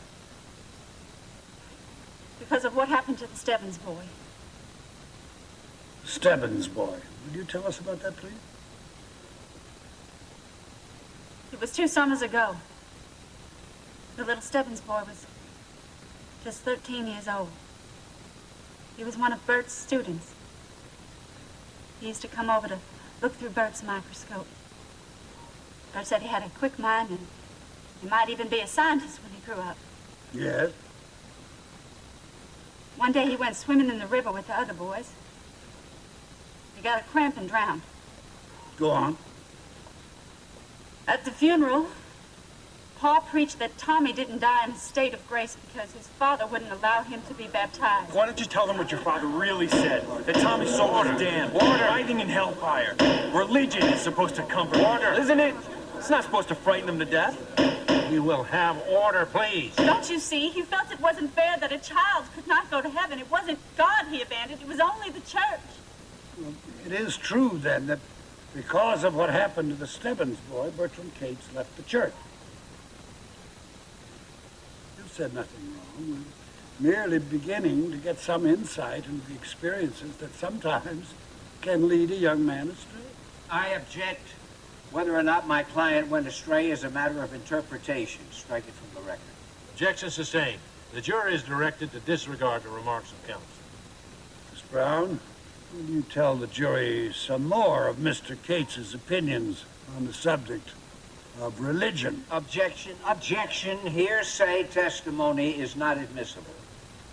Because of what happened to the Stebbins boy. Stebbins boy. Would you tell us about that, please? It was two summers ago. The little Stebbins boy was just 13 years old. He was one of Bert's students. He used to come over to look through Bert's microscope. Bert said he had a quick mind and he might even be a scientist when he grew up. Yes. One day he went swimming in the river with the other boys. He got a cramp and drowned. Go on. At the funeral, Paul preached that Tommy didn't die in a state of grace because his father wouldn't allow him to be baptized. Why don't you tell them what your father really said? That Tommy's soul was damned. Order. Writhing in hellfire. Religion is supposed to comfort Order. Isn't it? It's not supposed to frighten them to death. We will have order, please. Don't you see? He felt it wasn't fair that a child could not go to heaven. It wasn't God he abandoned, it was only the church. It is true, then, that because of what happened to the Stebbins boy, Bertram Cates left the church. You've said nothing wrong. We're merely beginning to get some insight into the experiences that sometimes can lead a young man astray. I object. Whether or not my client went astray is a matter of interpretation. Strike it from the record. Objection sustained. The jury is directed to disregard the remarks of counsel. Miss Brown, will you tell the jury some more of Mr. Cates's opinions on the subject of religion? Objection. Objection. Hearsay testimony is not admissible.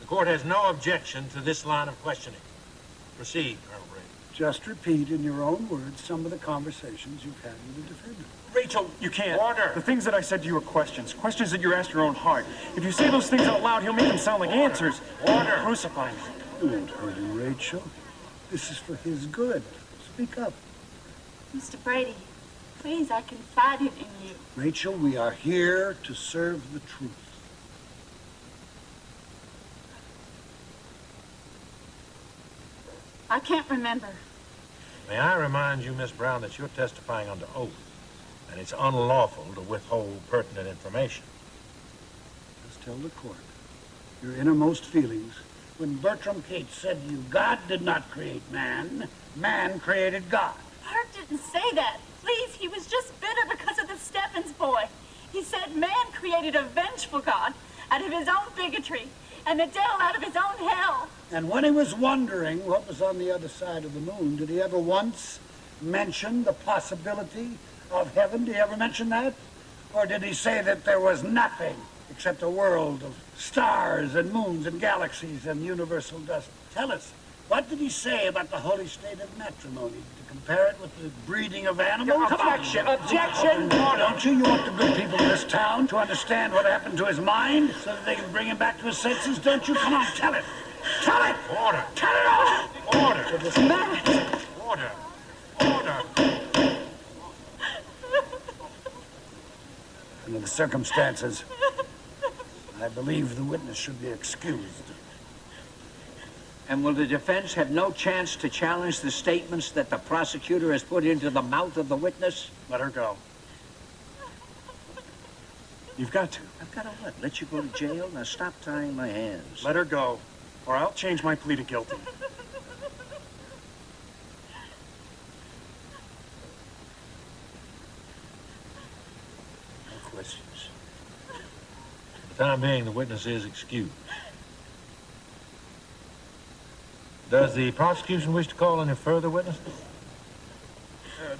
The court has no objection to this line of questioning. Proceed, Colonel Brady. Just repeat in your own words some of the conversations you've had with the defendant. Rachel, you can't. Order. The things that I said to you are questions. Questions that you asked your own heart. If you say those things out loud, he'll make them sound like answers. Order. Crucify me. You won't hurt him, Rachel. This is for his good. Speak up. Mr. Brady, please, I confided in you. Rachel, we are here to serve the truth. I can't remember. May I remind you, Miss Brown, that you're testifying under oath, and it's unlawful to withhold pertinent information. Just tell the court your innermost feelings. When Bertram Cates said to you, God did not create man, man created God. Bert didn't say that. Please, he was just bitter because of the Stebbins boy. He said man created a vengeful God out of his own bigotry and the devil out of his own hell. And when he was wondering what was on the other side of the moon, did he ever once mention the possibility of heaven? Did he ever mention that? Or did he say that there was nothing except a world of stars and moons and galaxies and universal dust? Tell us, what did he say about the holy state of matrimony? To compare it with the breeding of animals? Come on. Objection, objection. Don't you? You want the good people of this town to understand what happened to his mind so that they can bring him back to his senses? Don't you? Come on, tell it. Tell it. Order. Tell it all. Order. Order. Order. Under the circumstances, I believe the witness should be excused. And will the defense have no chance to challenge the statements that the prosecutor has put into the mouth of the witness? Let her go. You've got to. I've got to what? Let you go to jail? Now stop tying my hands. Let her go, or I'll change my plea to guilty. No questions. For the time being, the witness is excused. Does the prosecution wish to call any further witnesses? Uh,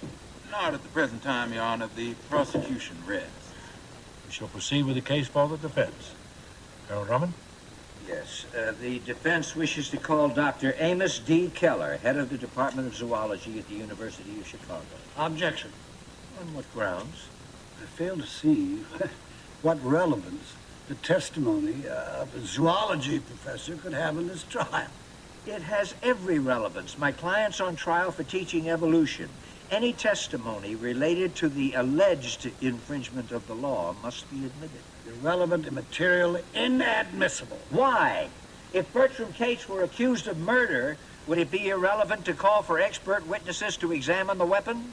not at the present time, Your Honor. The prosecution rests. We shall proceed with the case for the defense. Colonel Drummond? Yes. Uh, the defense wishes to call Dr. Amos D. Keller, head of the Department of Zoology at the University of Chicago. Objection. On what grounds? I fail to see *laughs* what relevance the testimony of a zoology professor could have in this trial. It has every relevance. My client's on trial for teaching evolution. Any testimony related to the alleged infringement of the law must be admitted. Irrelevant, immaterial, inadmissible. Why? If Bertram Cates were accused of murder, would it be irrelevant to call for expert witnesses to examine the weapon?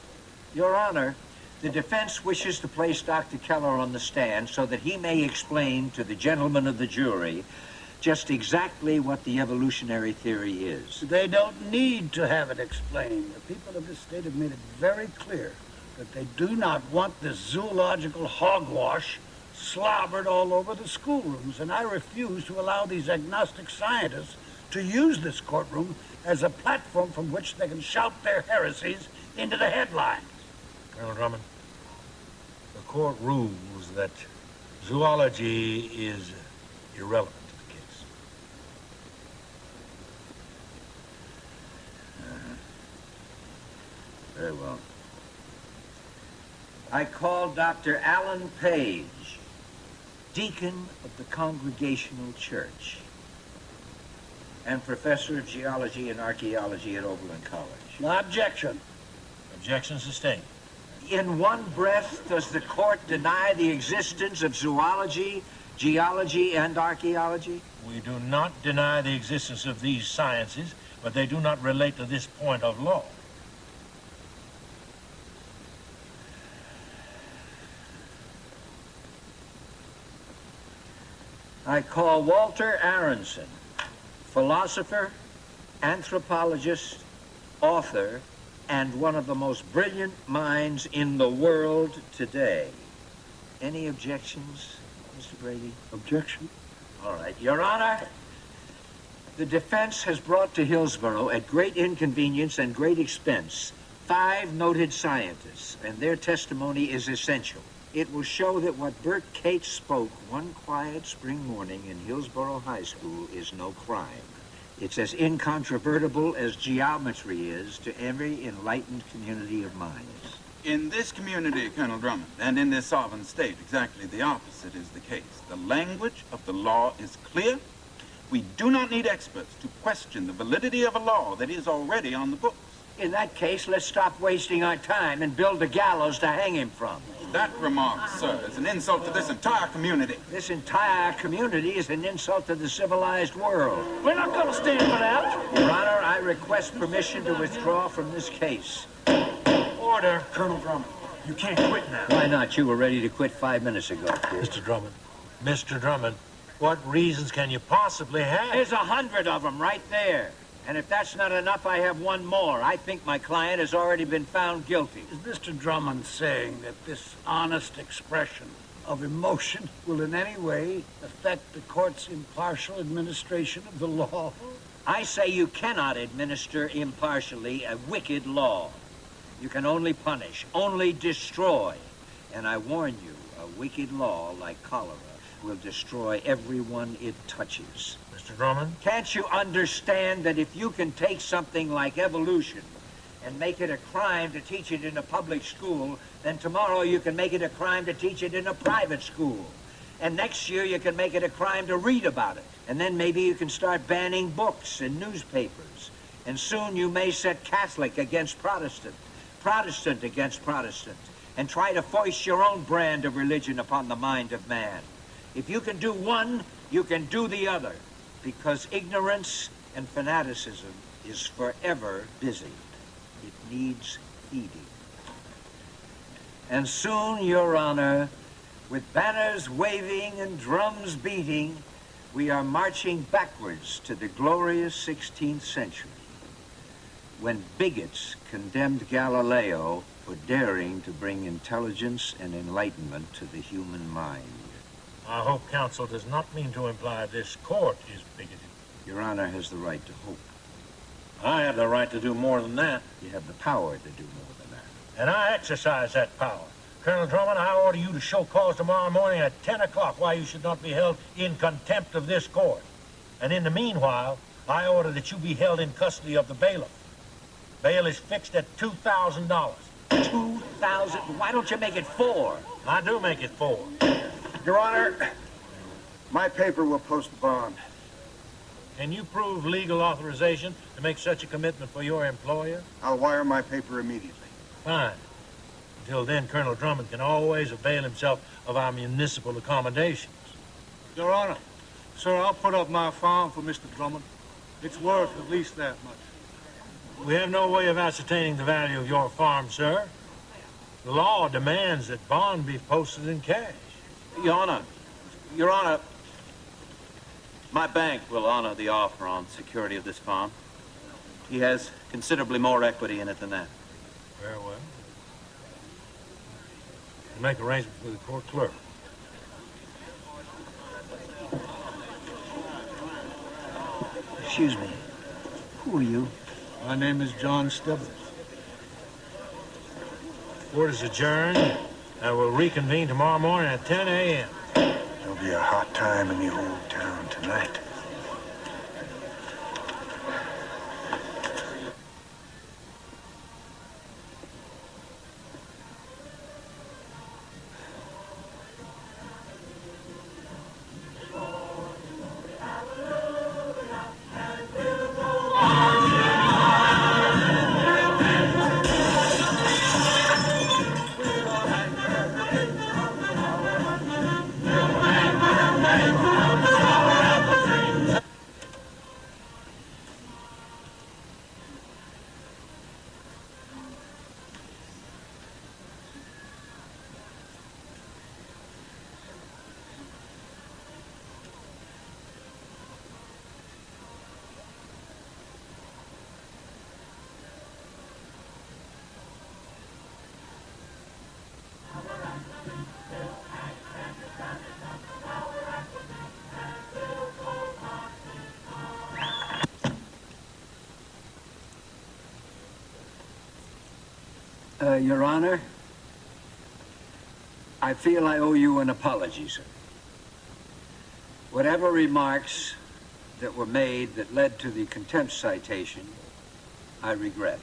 Your Honor, the defense wishes to place Dr. Keller on the stand so that he may explain to the gentlemen of the jury just exactly what the evolutionary theory is. They don't need to have it explained. The people of this state have made it very clear that they do not want this zoological hogwash slobbered all over the schoolrooms, and I refuse to allow these agnostic scientists to use this courtroom as a platform from which they can shout their heresies into the headlines. Colonel Drummond, the court rules that zoology is irrelevant to the case. Very well. I call Dr. Alan Page, deacon of the Congregational Church and professor of geology and archaeology at Oberlin College. Objection. Objection sustained. In one breath, does the court deny the existence of zoology, geology, and archaeology? We do not deny the existence of these sciences, but they do not relate to this point of law. I call Walter Aronson, philosopher, anthropologist, author, and one of the most brilliant minds in the world today. Any objections, Mr. Brady? Objection. All right. Your Honor, the defense has brought to Hillsboro at great inconvenience and great expense five noted scientists, and their testimony is essential. It will show that what Bert Cates spoke one quiet spring morning in Hillsboro High School is no crime. It's as incontrovertible as geometry is to every enlightened community of minds. In this community, Colonel Drummond, and in this sovereign state, exactly the opposite is the case. The language of the law is clear. We do not need experts to question the validity of a law that is already on the books. In that case, let's stop wasting our time and build the gallows to hang him from. That remark, sir, is an insult to this entire community. This entire community is an insult to the civilized world. We're not going to stand for that. Your Honor, I request permission to withdraw from this case. Order, Colonel Drummond. You can't quit now. Why not? You were ready to quit five minutes ago. Mr. Drummond, Mr. Drummond, what reasons can you possibly have? There's a hundred of them right there. And if that's not enough, I have one more. I think my client has already been found guilty. Is Mr. Drummond saying that this honest expression of emotion will in any way affect the court's impartial administration of the law? I say you cannot administer impartially a wicked law. You can only punish, only destroy. And I warn you, a wicked law like cholera will destroy everyone it touches. Mr. Drummond? Can't you understand that if you can take something like evolution and make it a crime to teach it in a public school, then tomorrow you can make it a crime to teach it in a private school. And next year you can make it a crime to read about it. And then maybe you can start banning books and newspapers. And soon you may set Catholic against Protestant, Protestant against Protestant, and try to foist your own brand of religion upon the mind of man. If you can do one, you can do the other, because ignorance and fanaticism is forever busy. It needs feeding. And soon, Your Honor, with banners waving and drums beating, we are marching backwards to the glorious 16th century, when bigots condemned Galileo for daring to bring intelligence and enlightenment to the human mind. I hope counsel does not mean to imply this court is bigoted. Your Honor has the right to hope. I have the right to do more than that. You have the power to do more than that. And I exercise that power. Colonel Drummond, I order you to show cause tomorrow morning at 10 o'clock why you should not be held in contempt of this court. And in the meanwhile, I order that you be held in custody of the bailiff. Bail is fixed at $2,000. Two thousand? Why don't you make it four? I do make it four. Your Honor, my paper will post bond. Can you prove legal authorization to make such a commitment for your employer? I'll wire my paper immediately. Fine. Until then, Colonel Drummond can always avail himself of our municipal accommodations. Your Honor, sir, I'll put up my farm for Mr. Drummond. It's worth at least that much. We have no way of ascertaining the value of your farm, sir. The law demands that bond be posted in cash. Your Honor, Your Honor, my bank will honor the offer on security of this farm. He has considerably more equity in it than that. Very well. We'll make arrangements with the court clerk. Excuse me. Who are you? My name is John Stebbins. Court is adjourned, and we'll reconvene tomorrow morning at 10 a.m. There'll be a hot time in the old town tonight. Uh, Your Honor, I feel I owe you an apology, sir. Whatever remarks that were made that led to the contempt citation, I regret.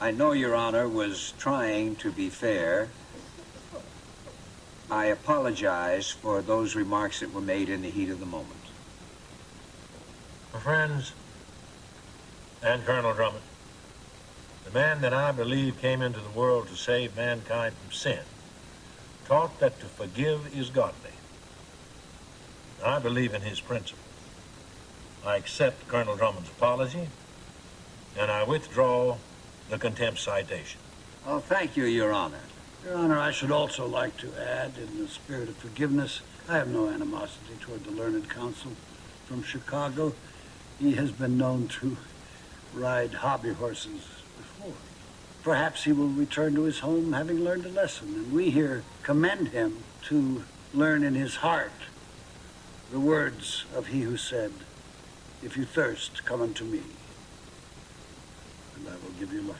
I know Your Honor was trying to be fair. I apologize for those remarks that were made in the heat of the moment. My friends, and Colonel Drummond, man that I believe came into the world to save mankind from sin, taught that to forgive is godly. I believe in his principles. I accept Colonel Drummond's apology, and I withdraw the contempt citation. Oh, thank you, Your Honor. Your Honor, I should also like to add, in the spirit of forgiveness, I have no animosity toward the learned counsel from Chicago. He has been known to ride hobby horses Perhaps he will return to his home having learned a lesson, and we here commend him to learn in his heart the words of he who said, If you thirst, come unto me, and I will give you life.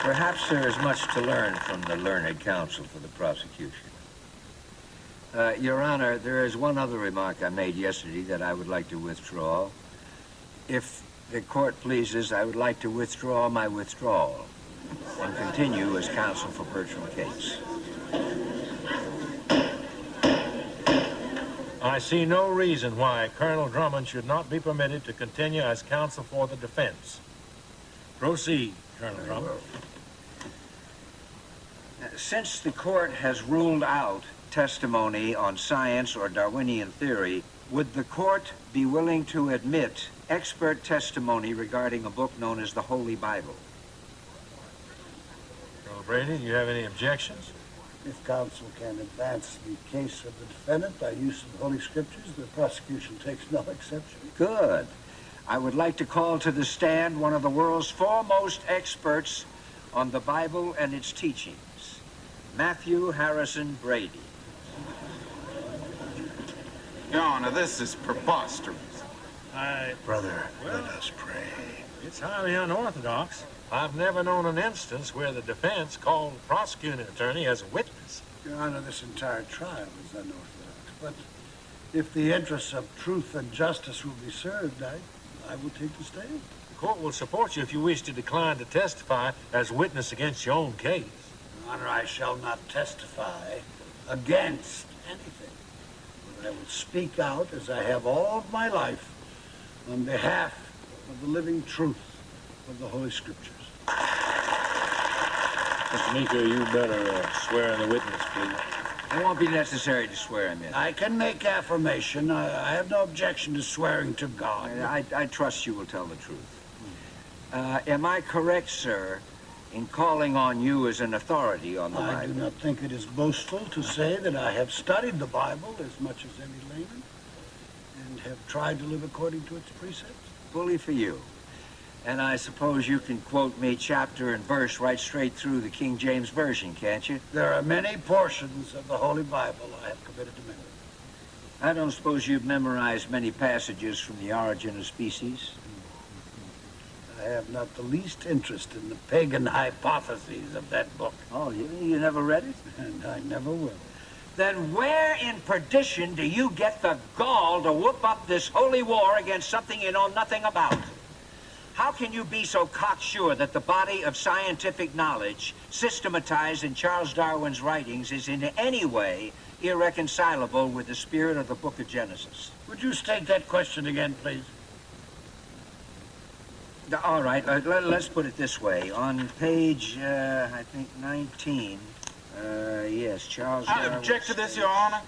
Perhaps there is much to learn from the learned counsel for the prosecution. Uh, Your Honor, there is one other remark I made yesterday that I would like to withdraw. If the court pleases, I would like to withdraw my withdrawal and continue as counsel for Bertram Cates. I see no reason why Colonel Drummond should not be permitted to continue as counsel for the defense. Proceed, Colonel Drummond. Uh, since the court has ruled out testimony on science or Darwinian theory, would the court be willing to admit expert testimony regarding a book known as the Holy Bible? Colonel Brady, do you have any objections? If counsel can advance the case of the defendant by use of the Holy Scriptures, the prosecution takes no exception. Good. I would like to call to the stand one of the world's foremost experts on the Bible and its teachings, Matthew Harrison Brady. Your Honor, this is preposterous. I... Brother, Well- let us pray. It's highly unorthodox. I've never known an instance where the defense called the prosecuting attorney as a witness. Your Honor, this entire trial is unorthodox, but if the interests of truth and justice will be served, I, I will take the stand. The court will support you if you wish to decline to testify as witness against your own case. Your Honor, I shall not testify against anything, but I will speak out as I have all of my life on behalf of the living truth of the Holy Scriptures. Mr. Meeker, you better uh, swear in the witness, please. It won't be necessary to swear him in. I can make affirmation. I, I have no objection to swearing to God. I, I trust you will tell the truth. Uh, am I correct, sir, in calling on you as an authority on the I do not think it is boastful to say that I have studied the Bible as much as any layman and have tried to live according to its precepts. Bully for you. And I suppose you can quote me chapter and verse right straight through the King James Version, can't you? There are many portions of the Holy Bible I have committed to memory. I don't suppose you've memorized many passages from the origin of species. I have not the least interest in the pagan hypotheses of that book. Oh, you, you never read it? And I never will. Then where in perdition do you get the gall to whoop up this holy war against something you know nothing about? How can you be so cocksure that the body of scientific knowledge systematized in Charles Darwin's writings is in any way irreconcilable with the spirit of the book of Genesis? Would you state that question again, please? All right, uh, let, us put it this way. On page, uh, I think, 19, uh, yes, Charles I Darwin object to this, Your Honor.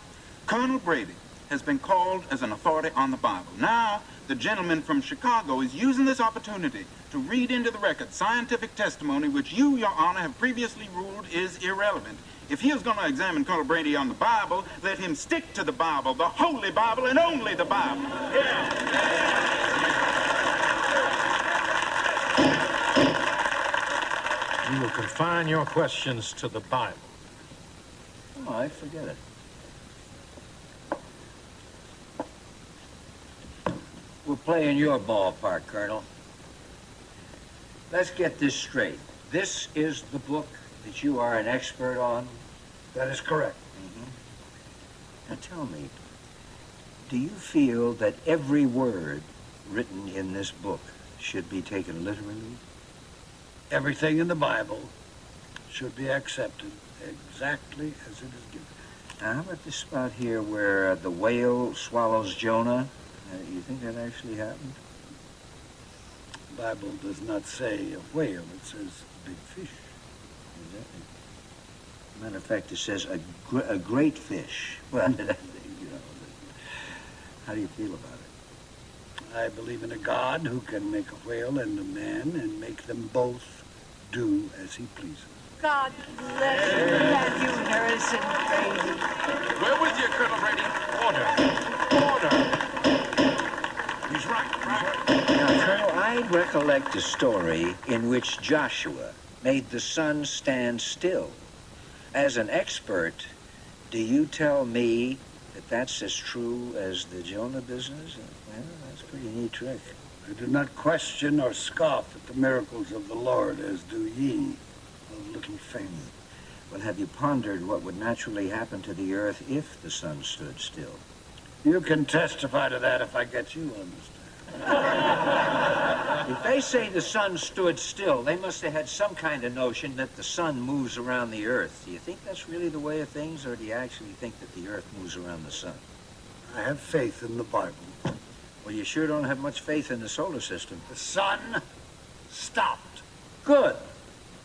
Colonel Brady has been called as an authority on the Bible. Now, the gentleman from Chicago is using this opportunity to read into the record scientific testimony which you, Your Honor, have previously ruled is irrelevant. If he is going to examine Colonel Brady on the Bible, let him stick to the Bible, the Holy Bible, and only the Bible. You will confine your questions to the Bible. Oh, All right, forget it. We're playing your ballpark, Colonel. Let's get this straight. This is the book that you are an expert on? That is correct. Mm-hmm. Now tell me, do you feel that every word written in this book should be taken literally? Everything in the Bible should be accepted exactly as it is given. Now, how about this spot here where uh, the whale swallows Jonah? Uh, you think that actually happened? The Bible does not say a whale, it says big fish. Matter of fact, it says a, gr- a great fish. *laughs* Well, *laughs* you know, how do you feel about it? I believe in a God who can make a whale and a man and make them both do as he pleases. God bless you you, Harrison Brady. Where was you, Colonel Brady. Order. Order. He's right, right. Now, Colonel, I recollect a story in which Joshua made the sun stand still. As an expert, do you tell me that that's as true as the Jonah business? Well, that's a pretty neat trick. I do not question or scoff at the miracles of the Lord, as do ye little faith. Well, have you pondered what would naturally happen to the earth if the sun stood still? You can testify to that if I get you on this. If they say the sun stood still, they must have had some kind of notion that the sun moves around the earth. Do you think that's really the way of things, or do you actually think that the earth moves around the sun? I have faith in the Bible. Well, you sure don't have much faith in the solar system. The sun stopped. Good.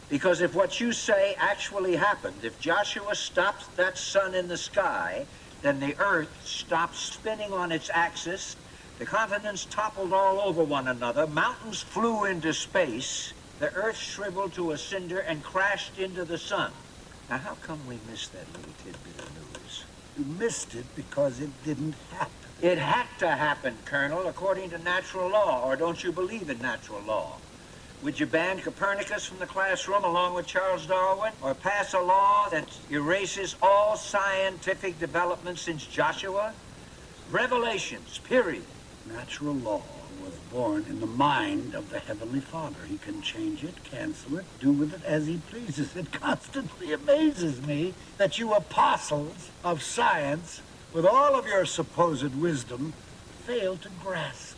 Because if what you say actually happened, if Joshua stopped that sun in the sky, then the earth stopped spinning on its axis, the continents toppled all over one another, mountains flew into space, the earth shriveled to a cinder and crashed into the sun. Now, how come we missed that little tidbit of news? You missed it because it didn't happen. It had to happen, Colonel, according to natural law, or don't you believe in natural law? Would you ban Copernicus from the classroom along with Charles Darwin? Or pass a law that erases all scientific development since Joshua? Revelations, period. Natural law was born in the mind of the Heavenly Father. He can change it, cancel it, do with it as he pleases. It constantly amazes me that you apostles of science, with all of your supposed wisdom, fail to grasp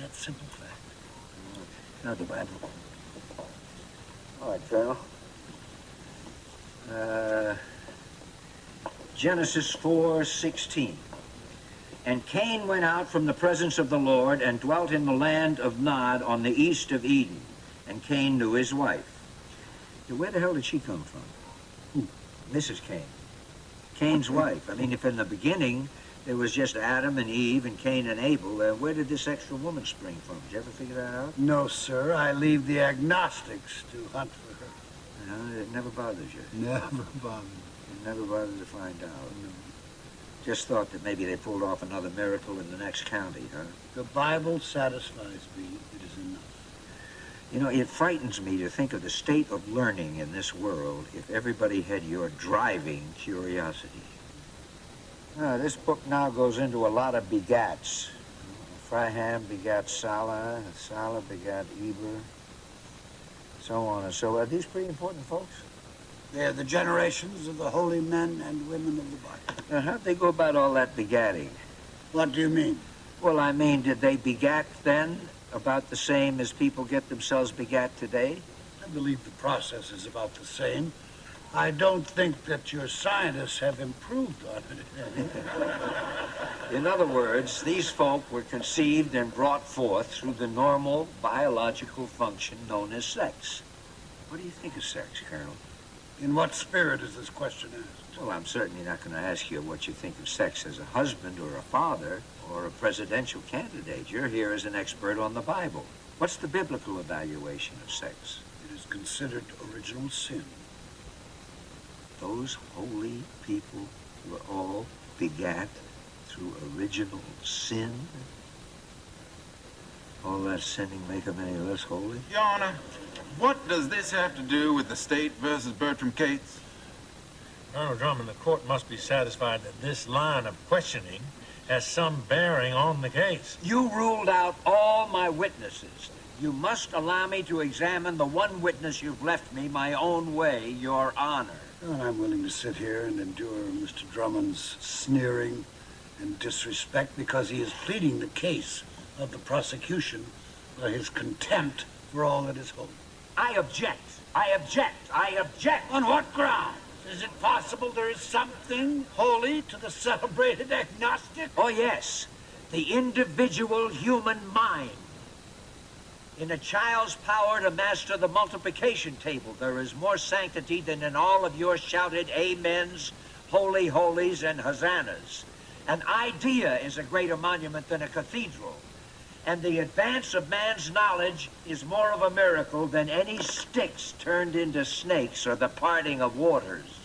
that simple the Bible. All right, Colonel. Uh, Genesis 4:16. And Cain went out from the presence of the Lord and dwelt in the land of Nod on the east of Eden. And Cain knew his wife. Now, where the hell did she come from? Who? Mrs. Cain. Cain's wife. I mean, if in the beginning there was just Adam and Eve and Cain and Abel, uh, where did this extra woman spring from? Did you ever figure that out? No, sir. I leave the agnostics to hunt for her. No, it never bothers you. Never *laughs* bothered. You never bothered to find out. Just thought that maybe they pulled off another miracle in the next county, huh? The Bible satisfies me. It is enough. You know, it frightens me to think of the state of learning in this world if everybody had your driving curiosity. Uh, this book now goes into a lot of begats. Fraham begat Salah, Salah begat Eber, so on and so on. Are these pretty important folks? They're the generations of the holy men and women of the Bible. Now, how'd they go about all that begatting? What do you mean? Well, I mean, did they begat then about the same as people get themselves begat today? I believe the process is about the same. I don't think that your scientists have improved on it. *laughs* In other words, these folk were conceived and brought forth through the normal biological function known as sex. What do you think of sex, Colonel? In what spirit is this question asked? Well, I'm certainly not going to ask you what you think of sex as a husband or a father or a presidential candidate. You're here as an expert on the Bible. What's the biblical evaluation of sex? It is considered original sin. Those holy people were all begat through original sin? All that sinning make them any less holy? Your Honor, what does this have to do with the state versus Bertram Cates? Colonel Drummond, the court must be satisfied that this line of questioning has some bearing on the case. You ruled out all my witnesses. You must allow me to examine the one witness you've left me my own way, Your Honor. And I'm willing to sit here and endure Mr. Drummond's sneering and disrespect because he is pleading the case of the prosecution by his contempt for all that is holy. I object. I object. I object. On what ground? Is it possible there is something holy to the celebrated agnostic? Oh, yes. The individual human mind. In a child's power to master the multiplication table, there is more sanctity than in all of your shouted amens, holy holies, and hosannas. An idea is a greater monument than a cathedral. And the advance of man's knowledge is more of a miracle than any sticks turned into snakes or the parting of waters.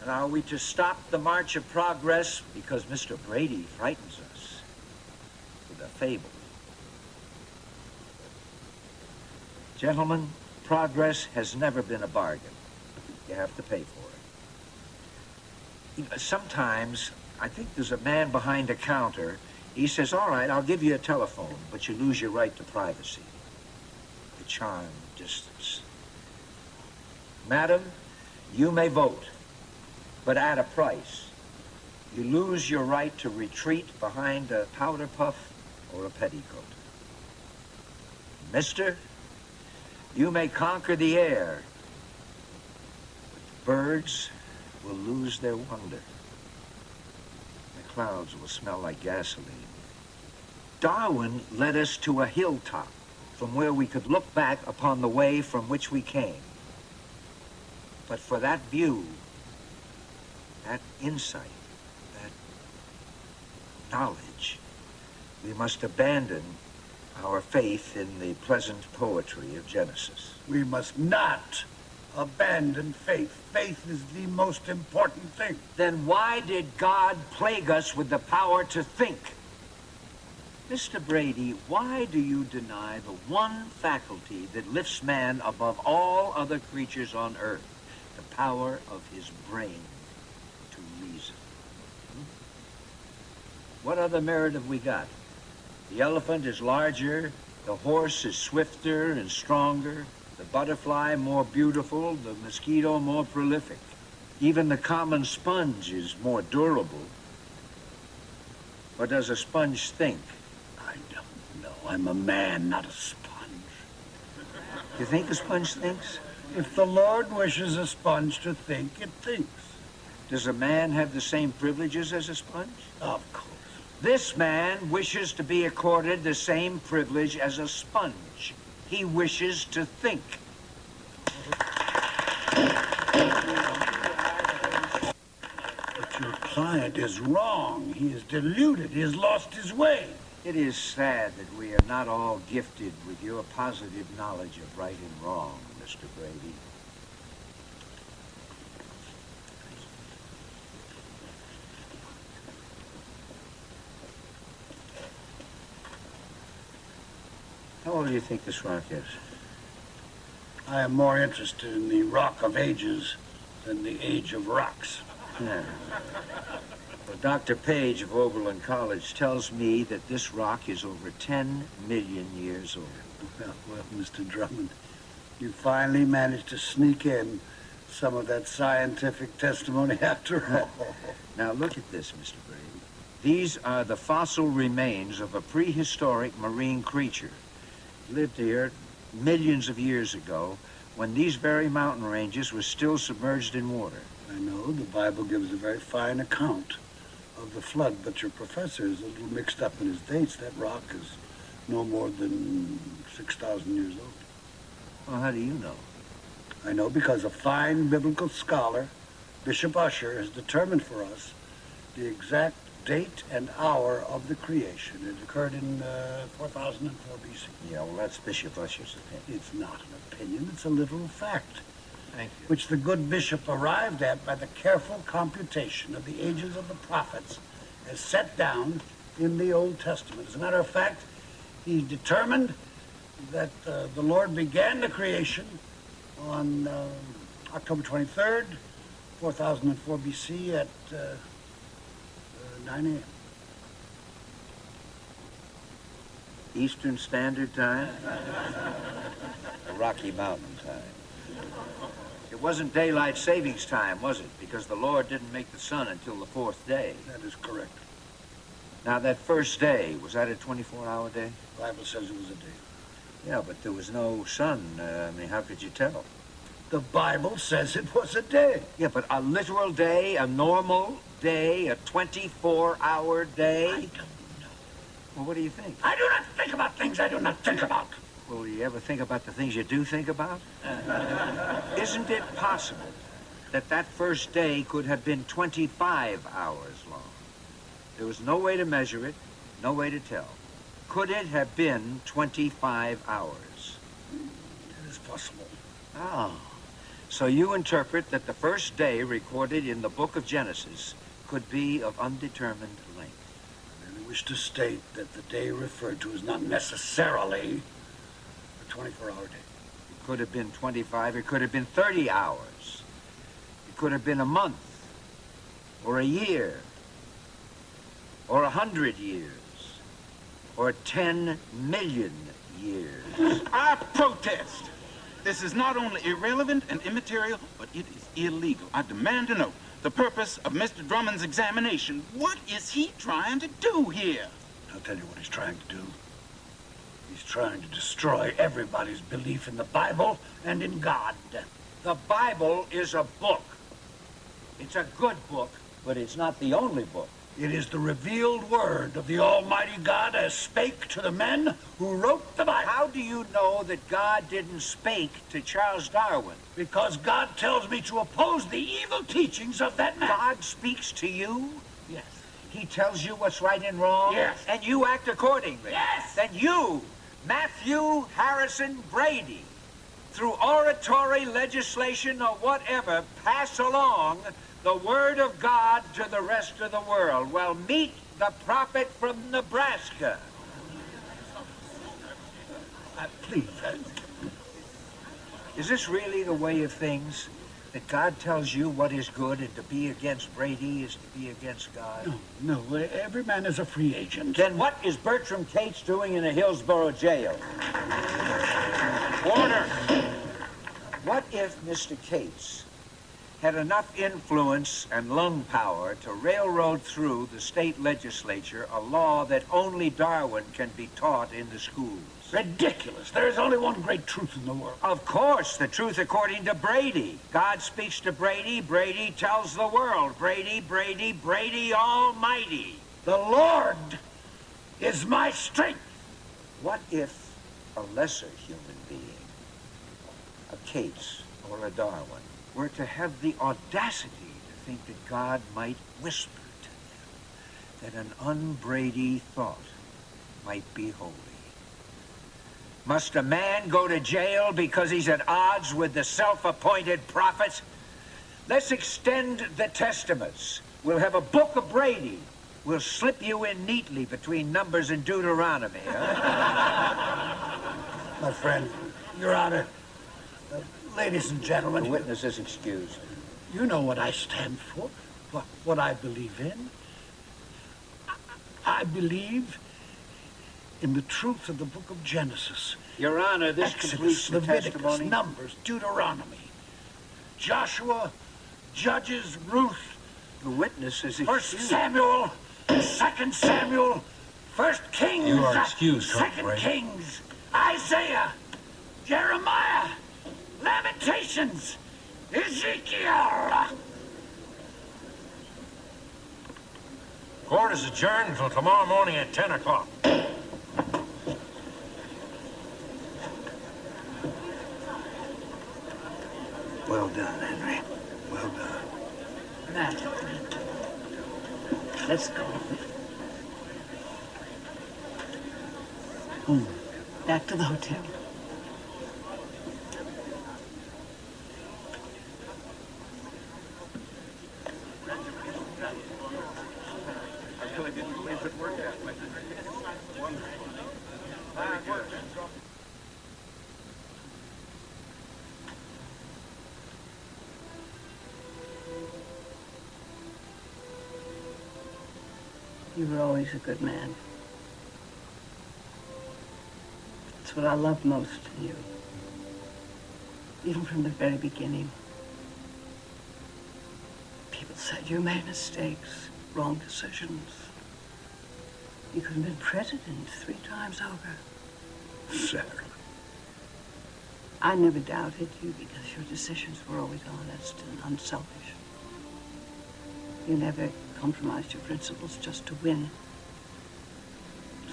And are we to stop the march of progress because Mr. Brady frightens us with a fable? Gentlemen, progress has never been a bargain. You have to pay for it. Sometimes, I think there's a man behind a counter. He says, all right, I'll give you a telephone, but you lose your right to privacy. The charm distance. Madam, you may vote, but at a price. You lose your right to retreat behind a powder puff or a petticoat. Mister, you may conquer the air, but birds will lose their wonder. The clouds will smell like gasoline. Darwin led us to a hilltop from where we could look back upon the way from which we came. But for that view, that insight, that knowledge, we must abandon our faith in the pleasant poetry of Genesis. We must not abandon faith. Faith is the most important thing. Then why did God plague us with the power to think? Mr. Brady, why do you deny the one faculty that lifts man above all other creatures on earth? The power of his brain to reason. Hmm? What other merit have we got? The elephant is larger, the horse is swifter and stronger, the butterfly more beautiful, the mosquito more prolific. Even the common sponge is more durable. Or does a sponge think? I don't know. I'm a man, not a sponge. You think a sponge thinks? If the Lord wishes a sponge to think, it thinks. Does a man have the same privileges as a sponge? Of course. This man wishes to be accorded the same privilege as a sponge. He wishes to think. But your client is wrong. He is deluded. He has lost his way. It is sad that we are not all gifted with your positive knowledge of right and wrong, Mr. Brady. How old do you think this rock is? I am more interested in the rock of ages than the age of rocks. Yeah. *laughs* Well, Dr. Page of Oberlin College tells me that this rock is over 10 million years old. Well, well, Mr. Drummond, you finally managed to sneak in some of that scientific testimony *laughs* after all. *laughs* Now, look at this, Mr. Brady. These are the fossil remains of a prehistoric marine creature. Lived here millions of years ago when these very mountain ranges were still submerged in water. I know the Bible gives a very fine account of the flood, but your professor is a little mixed up in his dates. That rock is no more than 6,000 years old. Well, how do you know? I know because a fine biblical scholar, Bishop Usher, has determined for us the exact date and hour of the creation. It occurred in uh, 4004 BC. Yeah, well, that's Bishop Usher's opinion. It's not an opinion, it's a literal fact, Thank you. which the good bishop arrived at by the careful computation of the ages of the prophets as set down in the Old Testament. As a matter of fact, he determined that uh, the Lord began the creation on uh, October 23rd, 4004 BC at 9 a.m. Eastern Standard Time? the Rocky Mountain Time. It wasn't daylight savings time, was it? Because the Lord didn't make the sun until the fourth day. That is correct. Now, that first day, was that a 24-hour day? The Bible says it was a day. Yeah, but there was no sun. Uh, I mean, how could you tell? The Bible says it was a day. Yeah, but a literal day, a normal day, a 24-hour day? I don't know. Well, what do you think? I do not think about things I do not think about. Well, you ever think about the things you do think about? *laughs* Isn't it possible that that first day could have been 25 hours long? There was no way to measure it, no way to tell. Could it have been 25 hours? It is possible. Oh. So you interpret that the first day recorded in the book of Genesis could be of undetermined length. I merely wish to state that the day referred to is not necessarily a 24-hour day. It could have been 25, it could have been 30 hours. It could have been a month, or a year, or a hundred years, or 10 million years. I protest. This is not only irrelevant and immaterial, but it is illegal. I demand to know the purpose of Mr. Drummond's examination. What is he trying to do here? I'll tell you what he's trying to do. He's trying to destroy everybody's belief in the Bible and in God. The Bible is a book. It's a good book, but it's not the only book. It is the revealed word of the Almighty God as spake to the men who wrote the Bible. How do you know that God didn't spake to Charles Darwin? Because God tells me to oppose the evil teachings of that man. God speaks to you? Yes. He tells you what's right and wrong? Yes. And you act accordingly? Yes. Then you, Matthew Harrison Brady, through oratory, legislation, or whatever, pass along the word of God to the rest of the world. Well, meet the prophet from Nebraska. Uh, please, uh, Is this really the way of things? That God tells you what is good and to be against Brady is to be against God? No, no, every man is a free agent. Then what is Bertram Cates doing in a Hillsboro jail? Order! What if Mr. Cates had enough influence and lung power to railroad through the state legislature a law that only Darwin can be taught in the schools? Ridiculous. There is only one great truth in the world. Of course, the truth according to Brady. God speaks to Brady, Brady tells the world. Brady, Brady, Brady Almighty. The Lord is my strength. What if a lesser human being, a Cates or a Darwin, were to have the audacity to think that God might whisper to them that an unbrady thought might be holy? Must a man go to jail because he's at odds with the self-appointed prophets? Let's extend the testaments. We'll have a book of Brady. We'll slip you in neatly between Numbers and Deuteronomy, huh? *laughs* My friend, Your Honor, ladies and gentlemen. The witness is excused. You know what I stand for, what, what I believe in. I, I believe in the truth of the book of Genesis. Your Honor, this Exodus, completes the Leviticus, testimony. Numbers, Deuteronomy, Joshua, Judges, Ruth, The witness is First. Samuel, Second Samuel, First Kings, You are excused, Second Kings, Isaiah, Jeremiah, Lamentations, Ezekiel. Court is adjourned until tomorrow morning at 10 o'clock. Well done, Henry. Well done. Matt, let's go. Home. Back to the hotel. You were always a good man. That's what I love most in you. Even from the very beginning. People said you made mistakes, wrong decisions. You could have been president three times over. Sarah. I never doubted you because your decisions were always honest and unselfish. You never compromised your principles just to win.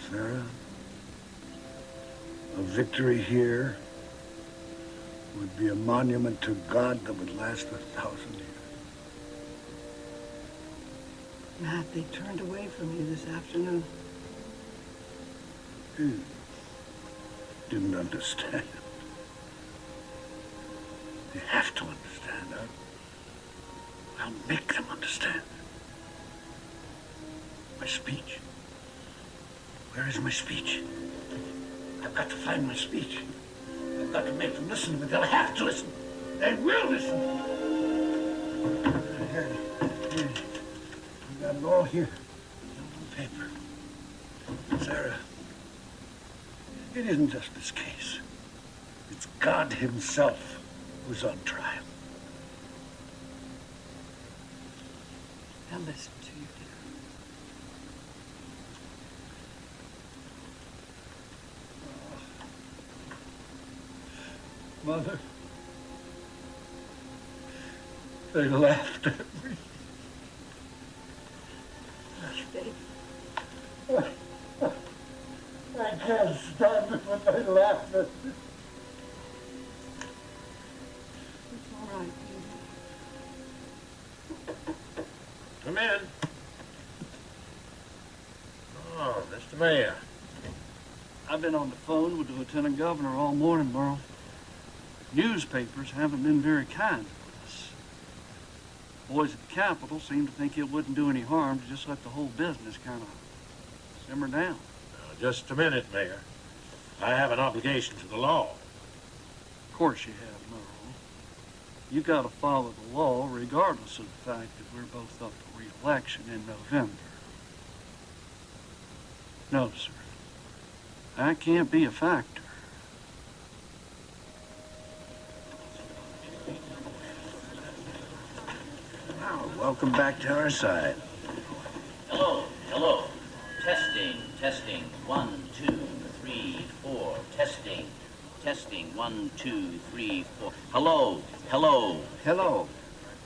Sarah, a victory here would be a monument to God that would last a thousand years. Matt, they turned away from you this afternoon. Hmm. Didn't understand. They have to understand. I'll, I'll make them understand. My speech. Where is my speech? I've got to find my speech. I've got to make them listen me. They'll have to listen. They will listen. We got it all here. On paper. Sarah, it isn't just this case. It's God himself who's on trial. I'll listen to you, dear. Mother, they laughed at me. I can't stand it when they laugh at me. It's all right, Peter. Come in. Oh, Mr. Mayor. I've been on the phone with the lieutenant governor all morning, Burl. Newspapers haven't been very kind to us. Boys at the Capitol seem to think it wouldn't do any harm to just let the whole business kind of simmer down. Now, just a minute, Mayor. I have an obligation to the law. Of course you have, Merle. You got to follow the law regardless of the fact that we're both up for re-election in November. No, sir. I can't be a factor. Now, welcome back to our side. Hello, hello. Testing, testing. One, two, three, four. Testing, testing. One, two, three, four. Hello, hello. Hello.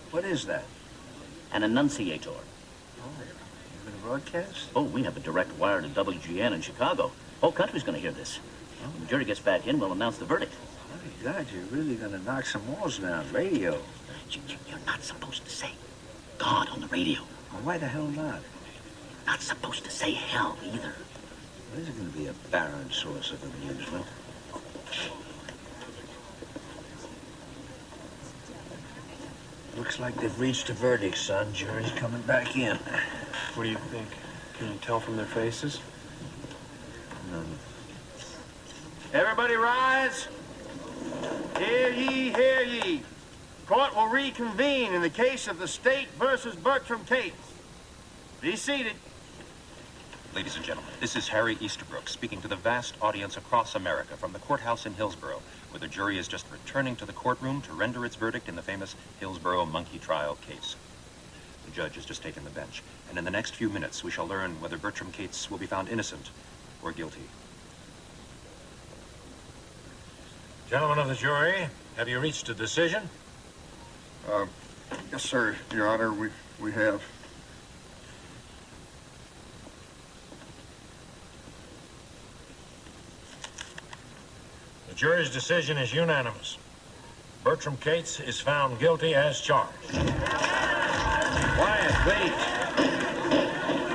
What is that? An enunciator. Oh, You gonna broadcast? Oh, we have a direct wire to WGN in Chicago. Whole country's going to hear this. Oh. When the jury gets back in, we'll announce the verdict. My God, you're really gonna knock some walls down. Radio. You- You're not supposed to say God on the radio. Well, why the hell not? Not supposed to say hell either. This is gonna be a barren source of amusement. Looks like they've reached a verdict, son. Jury's coming back in. What do you think? Can you tell from their faces? None. Everybody rise. Hear ye, hear ye. Court will reconvene in the case of the state versus Bertram Cates. Be seated. Ladies and gentlemen, this is Harry Esterbrook speaking to the vast audience across America from the courthouse in Hillsboro, where the jury is just returning to the courtroom to render its verdict in the famous Hillsboro monkey trial case. The judge has just taken the bench, and in the next few minutes we shall learn whether Bertram Cates will be found innocent or guilty. Gentlemen of the jury, have you reached a decision? Uh, yes, sir, Your Honor, we, we have. The jury's decision is unanimous. Bertram Cates is found guilty as charged. Quiet, please.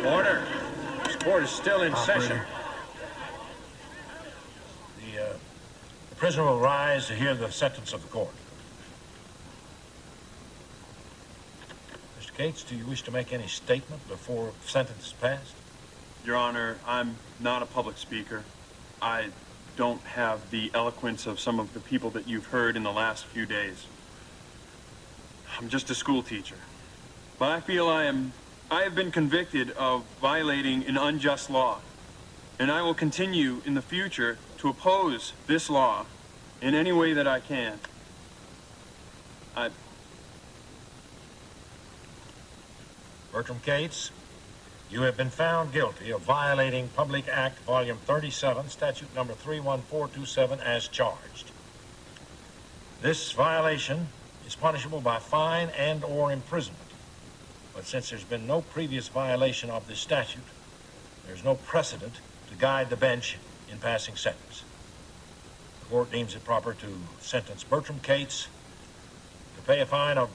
Order. This court is still in session. The, uh, the prisoner will rise to hear the sentence of the court. Mr. Cates, do you wish to make any statement before sentence is passed? Your Honor, I'm not a public speaker. I don't have the eloquence of some of the people that you've heard in the last few days. I'm just a school teacher. But I feel I am I have been convicted of violating an unjust law. And I will continue in the future to oppose this law in any way that I can. I Bertram Cates, you have been found guilty of violating Public Act Volume 37, Statute Number 31427, as charged. This violation is punishable by fine and/or imprisonment. But since there's been no previous violation of this statute, there's no precedent to guide the bench in passing sentence. The court deems it proper to sentence Bertram Cates to pay a fine of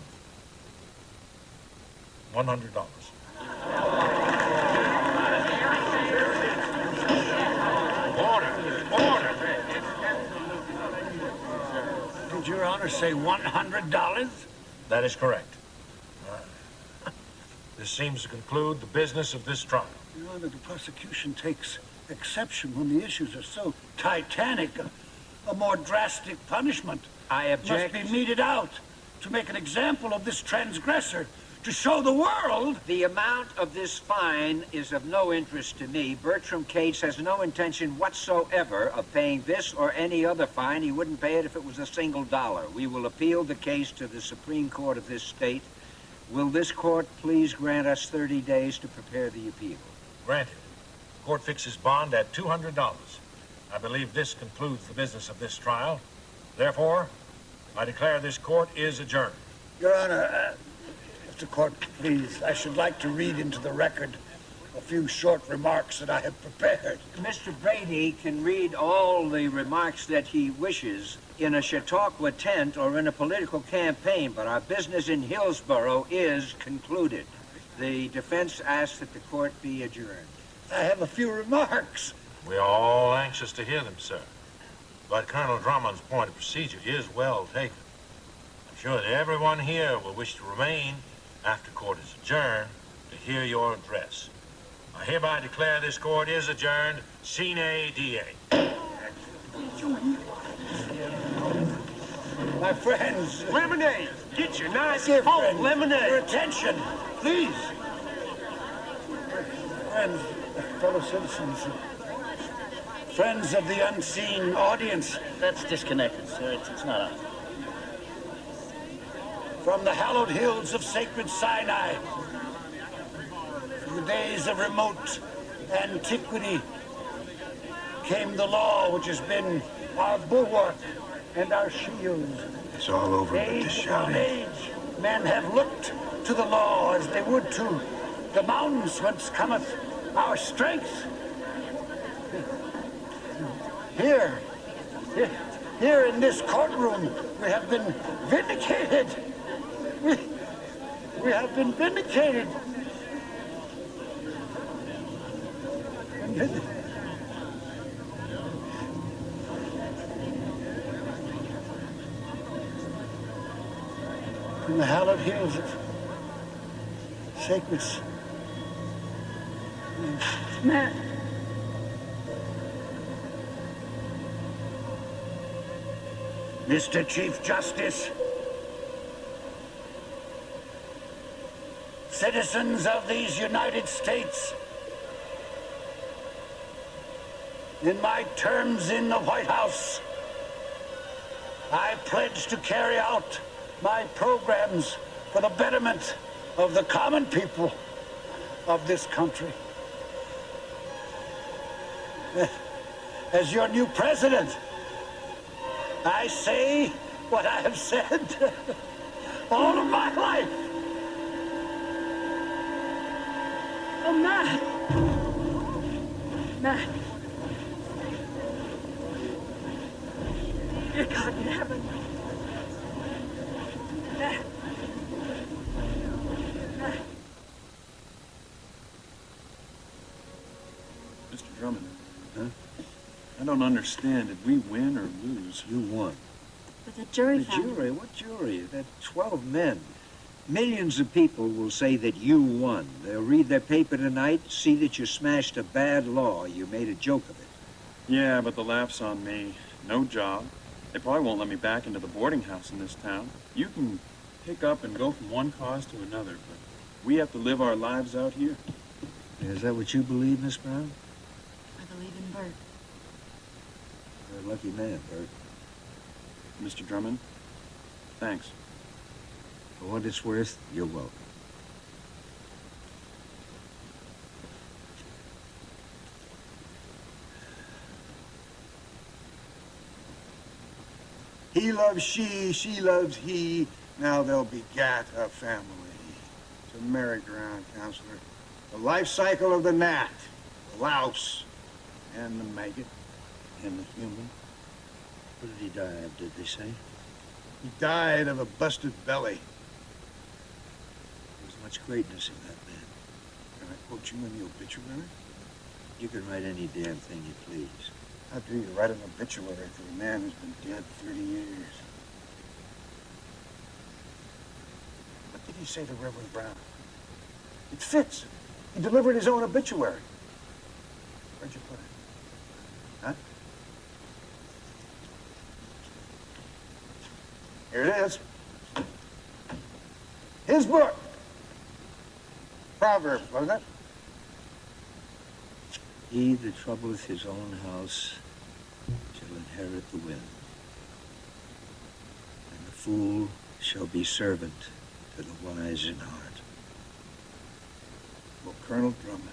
$100. Order! Order! Did Your Honor say $100? That is correct. Uh, *laughs* This seems to conclude the business of this trial. Your Honor, the prosecution takes exception when the issues are so titanic. a more drastic punishment I object. must be meted out to make an example of this transgressor, to show the world. The amount of this fine is of no interest to me. Bertram Cates has no intention whatsoever of paying this or any other fine. He wouldn't pay it if it was a single dollar. We will appeal the case to the Supreme Court of this state. Will this court please grant us 30 days to prepare the appeal? Granted. Court fixes bond at $200. I believe this concludes the business of this trial. Therefore, I declare this court is adjourned. Your Honor, uh, if the court please, I should like to read into the record a few short remarks that I have prepared. Mr. Brady can read all the remarks that he wishes in a Chautauqua tent or in a political campaign, but our business in Hillsboro is concluded. The defense asks that the court be adjourned. I have a few remarks. We're all anxious to hear them, sir. But Colonel Drummond's point of procedure is well taken. I'm sure that everyone here will wish to remain after court is adjourned to hear your address. I hereby declare this court is adjourned, sine die. My friends. Lemonade! Get your nice Dear cold friends, lemonade! Your attention, please. Friends, fellow citizens, friends of the unseen audience, That's disconnected, sir. It's, it's not on. From the hallowed hills of sacred Sinai, from the days of remote antiquity, came the law which has been our bulwark and our shield. It's all over but the Age shouting. age, men have looked to the law as they would to the mountains whence cometh our strength. Here, here, here in this courtroom, we have been vindicated. We, have been vindicated. In the hallowed hills of sacred. Matt. Mr. Chief Justice, citizens of these United States, in my terms in the White House, I pledge to carry out my programs for the betterment of the common people of this country. As your new president, I say what I have said *laughs* all of my life. Oh, Matt. Matt. Dear God in heaven. Matt. Matt. Mr. Drummond. Huh? I don't understand. Did we win or lose? You won. But the jury The found jury? What jury? That 12 men. Millions of people will say that you won. They'll read their paper tonight, see that you smashed a bad law. You made a joke of it. Yeah, but the laugh's on me. No job. They probably won't let me back into the boarding house in this town. You can pick up and go from one cause to another, but we have to live our lives out here. Is that what you believe, Miss Brown? I believe in Bert. You're a lucky man, Bert. Mr. Drummond, thanks. For what it's worth, you're welcome. He loves she, she loves he. Now they'll begat a family. It's a merry-go-round, counselor. The life cycle of the gnat, the louse, and the maggot, and the human. What did he die of, did they say? He died of a busted belly. Much greatness in that man. Can I quote you in the obituary? You can write any damn thing you please. How do you write an obituary for a man who's been dead 30 years? What did he say to Reverend Brown? It fits. He delivered his own obituary. Where'd you put it? Huh? Here it is. His book. Proverbs, wasn't it? He that troubleth his own house shall inherit the wind. And the fool shall be servant to the wise in heart. Well, Colonel Drummond,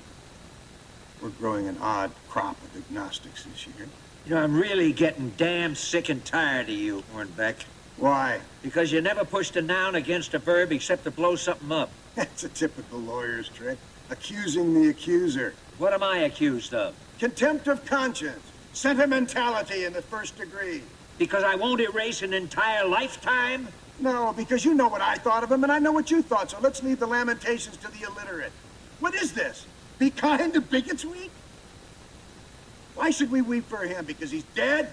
we're growing an odd crop of agnostics this year. You know, I'm really getting damn sick and tired of you, Hornbeck. Why? Because you never pushed a noun against a verb except to blow something up. That's a typical lawyer's trick. Accusing the accuser. What am I accused of? Contempt of conscience. Sentimentality in the first degree. Because I won't erase an entire lifetime? No, because you know what I thought of him and I know what you thought, so let's leave the lamentations to the illiterate. What is this? Be kind to bigots week? Why should we weep for him? Because he's dead?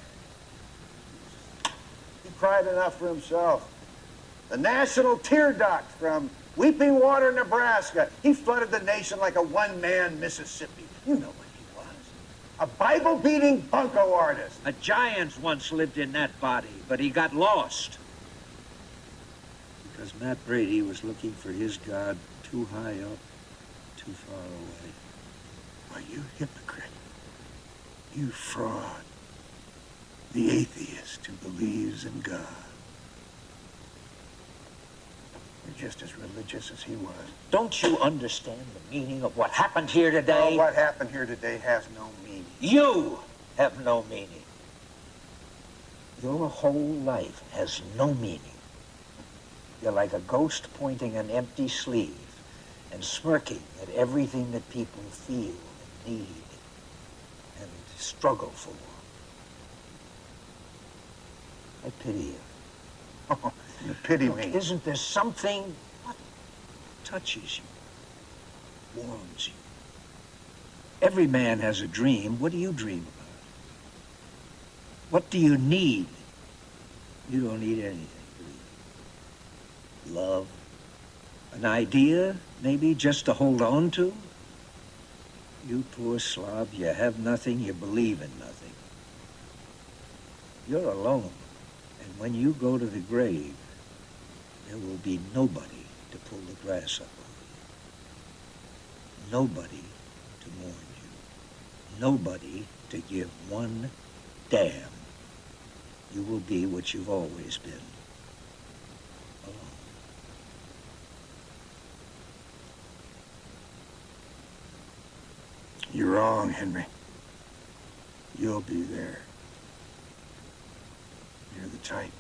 He cried enough for himself. The national tear duct from Weeping Water, Nebraska. He flooded the nation like a one-man Mississippi. You know what he was. A Bible-beating bunco artist. A giant once lived in that body, but he got lost. Because Matt Brady was looking for his God too high up, too far away. Are you hypocrite? You fraud. The atheist who believes in God. You're just as religious as he was. Don't you understand the meaning of what happened here today? Oh, what happened here today has no meaning. You have no meaning. Your whole life has no meaning. You're like a ghost pointing an empty sleeve and smirking at everything that people feel and need and struggle for. I pity you. *laughs* You pity Look, me. Isn't there something what touches you, warms you? Every man has a dream. What do you dream about? What do you need? You don't need anything. do you? Love, an idea, maybe just to hold on to. You poor slob, you have nothing, you believe in nothing. You're alone. And when you go to the grave, there will be nobody to pull the grass up on you. Nobody to mourn you. Nobody to give one damn. You will be what you've always been. Alone. You're wrong, Henry. You'll be there. You're the type.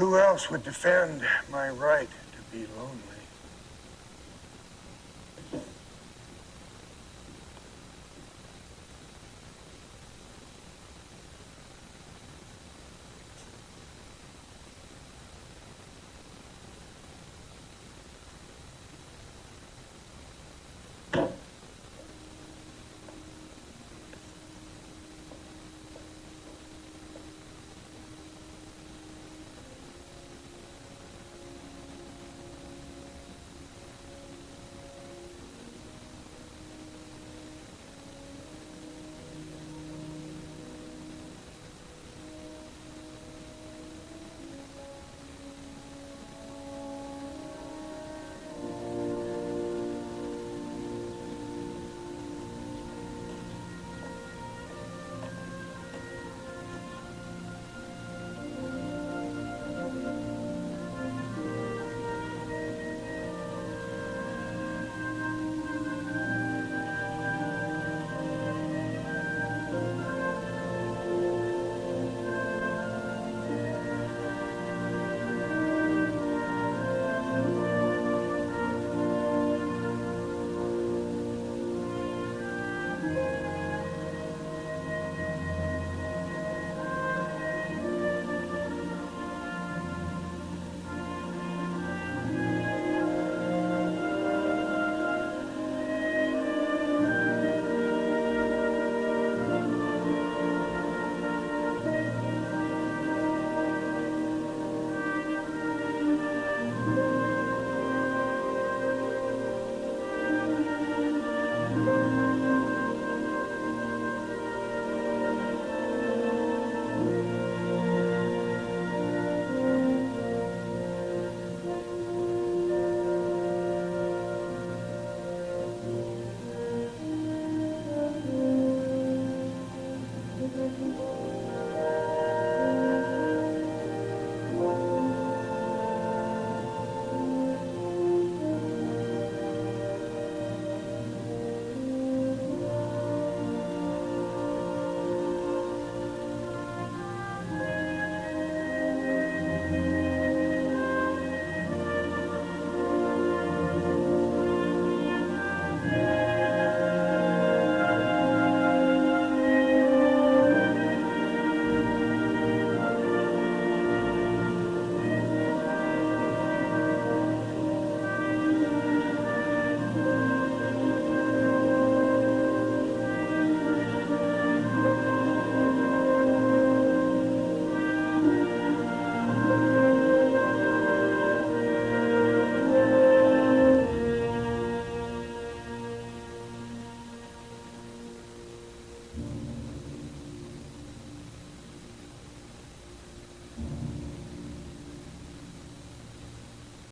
Who else would defend my right to be lonely?